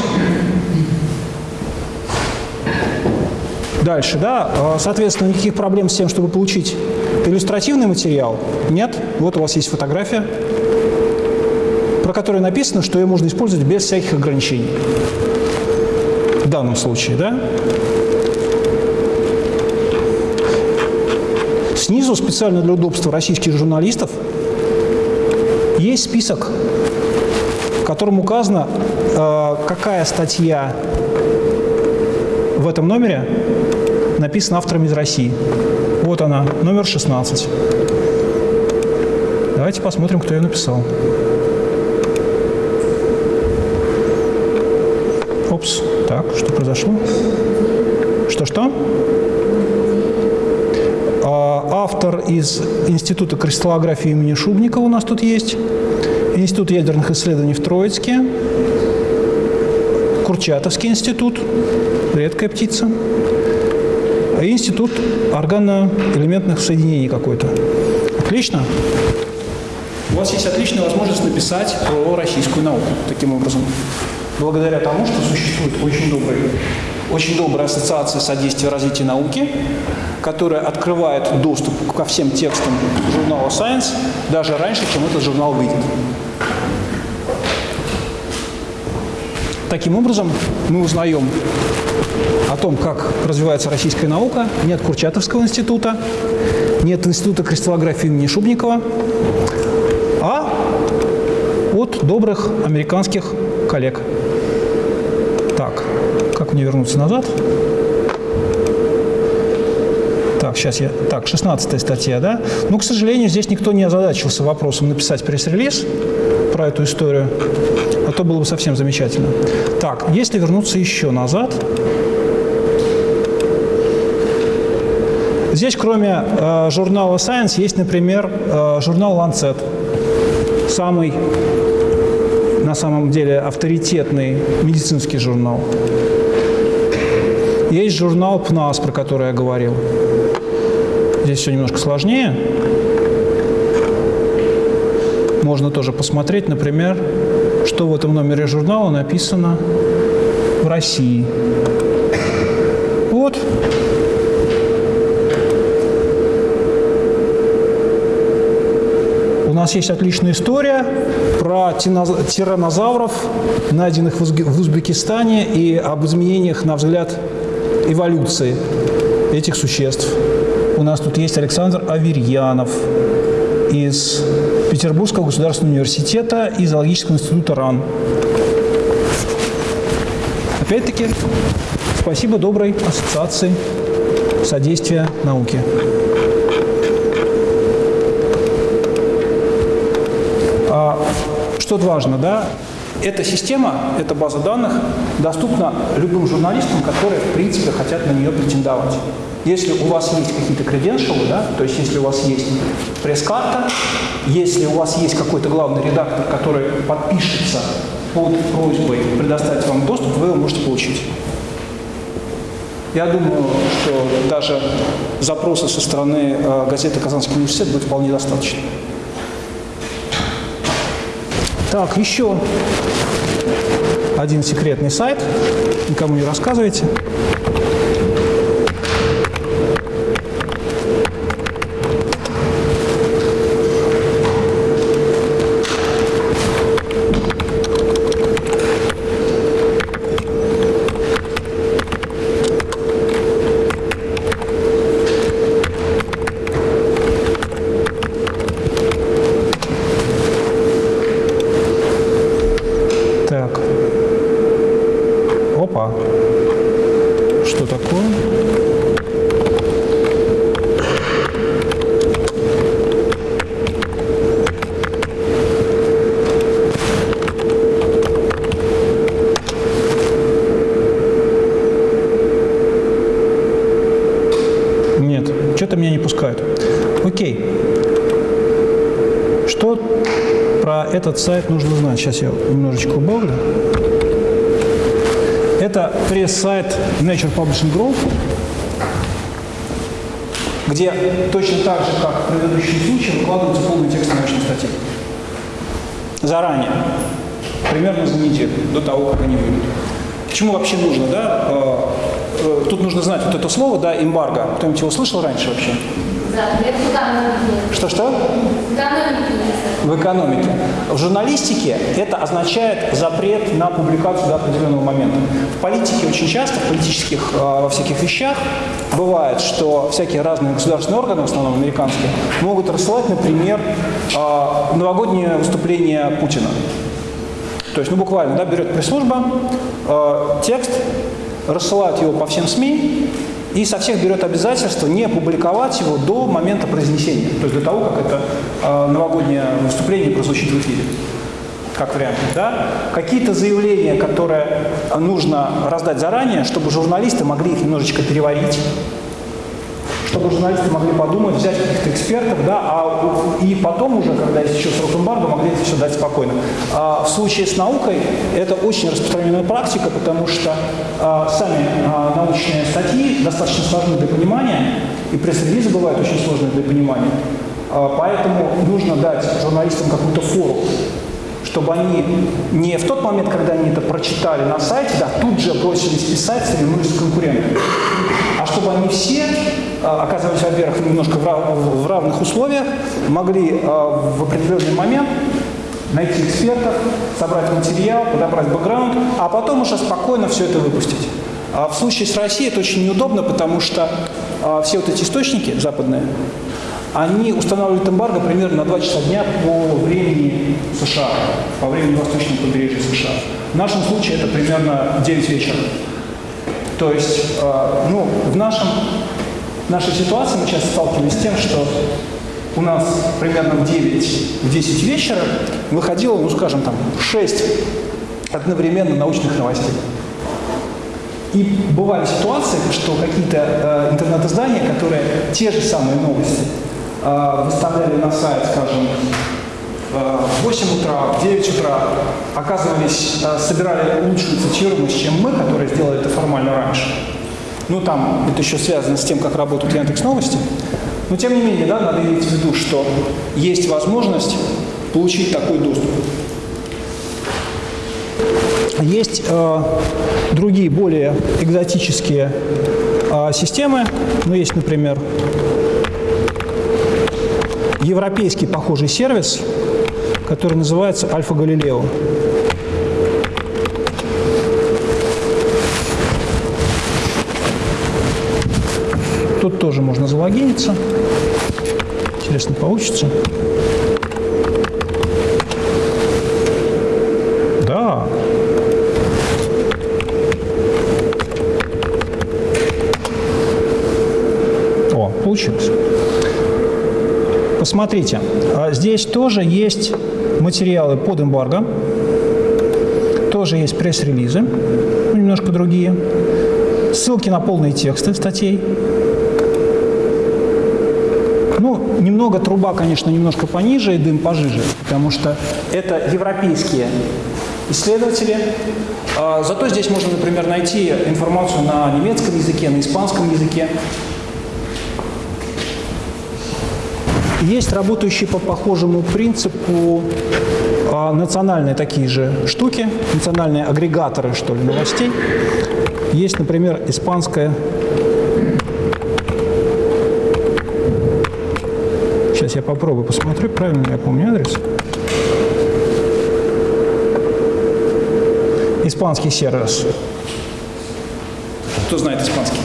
Дальше, да, соответственно, никаких проблем с тем, чтобы получить иллюстративный материал, нет. Вот у вас есть фотография, про которую написано, что ее можно использовать без всяких ограничений. В данном случае, да? Снизу, специально для удобства российских журналистов, есть список, в котором указано, э, какая статья в этом номере написана автором из России. Вот она, номер 16. Давайте посмотрим, кто ее написал. Опс. Так, что произошло? Что-что? автор из Института кристаллографии имени Шубникова у нас тут есть, Институт ядерных исследований в Троицке, Курчатовский институт, редкая птица, Институт органоэлементных соединений какой-то. Отлично. У вас есть отличная возможность написать про российскую науку таким образом. Благодаря тому, что существует очень добрый очень добрая ассоциация содействия развития науки, которая открывает доступ ко всем текстам журнала Science даже раньше, чем этот журнал выйдет. Таким образом, мы узнаем о том, как развивается российская наука не от Курчатовского института, не от Института кристаллографии имени Шубникова, а от добрых американских коллег. Так, как мне вернуться назад? Так, сейчас я... Так, 16 статья, да? Ну, к сожалению, здесь никто не озадачился вопросом написать пресс-релиз про эту историю, то было бы совсем замечательно. Так, если вернуться еще назад, Здесь, кроме э, журнала Science, есть, например, э, журнал Lancet, самый на самом деле авторитетный медицинский журнал. Есть журнал ПНАС, про который я говорил. Здесь все немножко сложнее. Можно тоже посмотреть, например, что в этом номере журнала написано в России. Вот. У нас есть отличная история про тиранозавров, найденных в Узбекистане, и об изменениях, на взгляд, эволюции этих существ. У нас тут есть Александр Аверьянов из Петербургского государственного университета и зоологического института РАН. Опять-таки, спасибо доброй ассоциации содействия науке. А, что важно, да, эта система, эта база данных доступна любым журналистам, которые, в принципе, хотят на нее претендовать. Если у вас есть какие-то креденшалы, да, то есть если у вас есть пресс-карта, если у вас есть какой-то главный редактор, который подпишется под просьбой предоставить вам доступ, вы его можете получить. Я думаю, что даже запроса со стороны э, газеты «Казанский университет» будет вполне достаточно. Так, еще один секретный сайт. Никому не рассказывайте. Сайт нужно знать. Сейчас я немножечко убавлю. Это пресс-сайт Nature Publishing Group, где точно так же, как в предыдущем случае, выкладывается полный текст научной статьи. Заранее. Примерно за неделю, до того, как они выйдут. Почему вообще нужно, да? Э, э, тут нужно знать вот это слово, да, эмбарго. Кто-нибудь его слышал раньше вообще? Что-что? В экономике. В журналистике это означает запрет на публикацию до определенного момента. В политике очень часто, в политических э, во всяких вещах, бывает, что всякие разные государственные органы, в основном американские, могут рассылать, например, э, новогоднее выступление Путина. То есть, ну буквально, да, берет пресс-служба, э, текст, рассылает его по всем СМИ, и со всех берет обязательство не публиковать его до момента произнесения, то есть до того, как это э, новогоднее выступление прозвучит в эфире, как вариант. Да? Какие-то заявления, которые нужно раздать заранее, чтобы журналисты могли их немножечко переварить, чтобы журналисты могли подумать, взять каких-то экспертов, да, а, и потом уже, когда есть еще срок эмбарго, могли это все дать спокойно. А в случае с наукой это очень распространенная практика, потому что а, сами а, научные статьи достаточно сложны для понимания, и пресс-релизы бывают очень сложные для понимания. А, поэтому нужно дать журналистам какую-то фору, чтобы они не в тот момент, когда они это прочитали на сайте, да, тут же бросились писать, соревнулись с конкурентами, а чтобы они все а, оказывались, во-первых, немножко в равных условиях, могли а, в определенный момент найти экспертов, собрать материал, подобрать бэкграунд, а потом уже спокойно все это выпустить. А в случае с Россией это очень неудобно, потому что все вот эти источники западные, они устанавливают эмбарго примерно на 2 часа дня по времени США, по времени восточного побережья США. В нашем случае это примерно 9 вечера. То есть, ну, в нашем нашей ситуации мы сейчас сталкиваемся с тем, что у нас примерно в 9, в 10 вечера выходило, ну скажем, там 6 одновременно научных новостей. И бывали ситуации, что какие-то э, интернет-издания, которые те же самые новости выставляли на сайт, скажем, э, в 8 утра, в 9 утра, оказывались, э, собирали лучшую цитируемость, чем мы, которые сделали это формально раньше. Ну, там это еще связано с тем, как работают Яндекс Новости. Но, тем не менее, да, надо иметь в виду, что есть возможность получить такой доступ. есть э, другие, более экзотические э, системы. Ну, есть, например, европейский похожий сервис, который называется Альфа Галилео. Тут тоже можно залогиниться. Интересно, получится. Да. О, получилось. Посмотрите, а здесь тоже есть материалы под эмбарго, тоже есть пресс-релизы, ну, немножко другие, ссылки на полные тексты статей. Ну, немного труба, конечно, немножко пониже и дым пожиже, потому что это европейские исследователи. А, зато здесь можно, например, найти информацию на немецком языке, на испанском языке. Есть работающие по похожему принципу а, национальные такие же штуки, национальные агрегаторы, что ли, новостей. Есть, например, испанская Сейчас я попробую посмотрю, правильно ли я помню адрес. Испанский сервис. Кто знает испанский?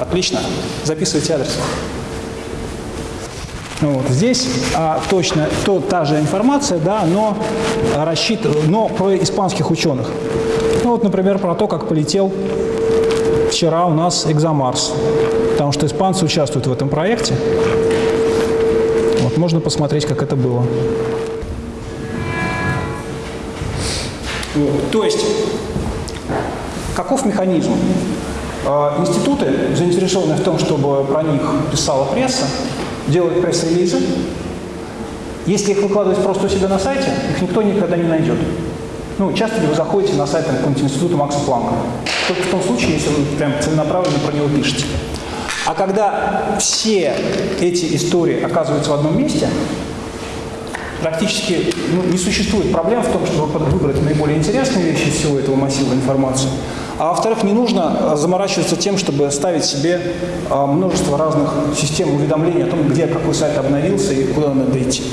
Отлично. Записывайте адрес. Вот. Здесь а, точно то, та же информация, да, но, рассчитан, но про испанских ученых. Ну вот, например, про то, как полетел вчера у нас Экзомарс, потому что испанцы участвуют в этом проекте. Вот, можно посмотреть, как это было. Вот. То есть, каков механизм? А, институты, заинтересованные в том, чтобы про них писала пресса, делают пресс-релизы. Если их выкладывать просто у себя на сайте, их никто никогда не найдет. Ну, часто ли вы заходите на сайт какого-нибудь института Макса Планка? Только в том случае, если вы прям целенаправленно про него пишете. А когда все эти истории оказываются в одном месте, практически ну, не существует проблем в том, чтобы выбрать наиболее интересные вещи из всего этого массива информации. А во-вторых, не нужно заморачиваться тем, чтобы ставить себе множество разных систем уведомлений о том, где какой сайт обновился и куда надо идти.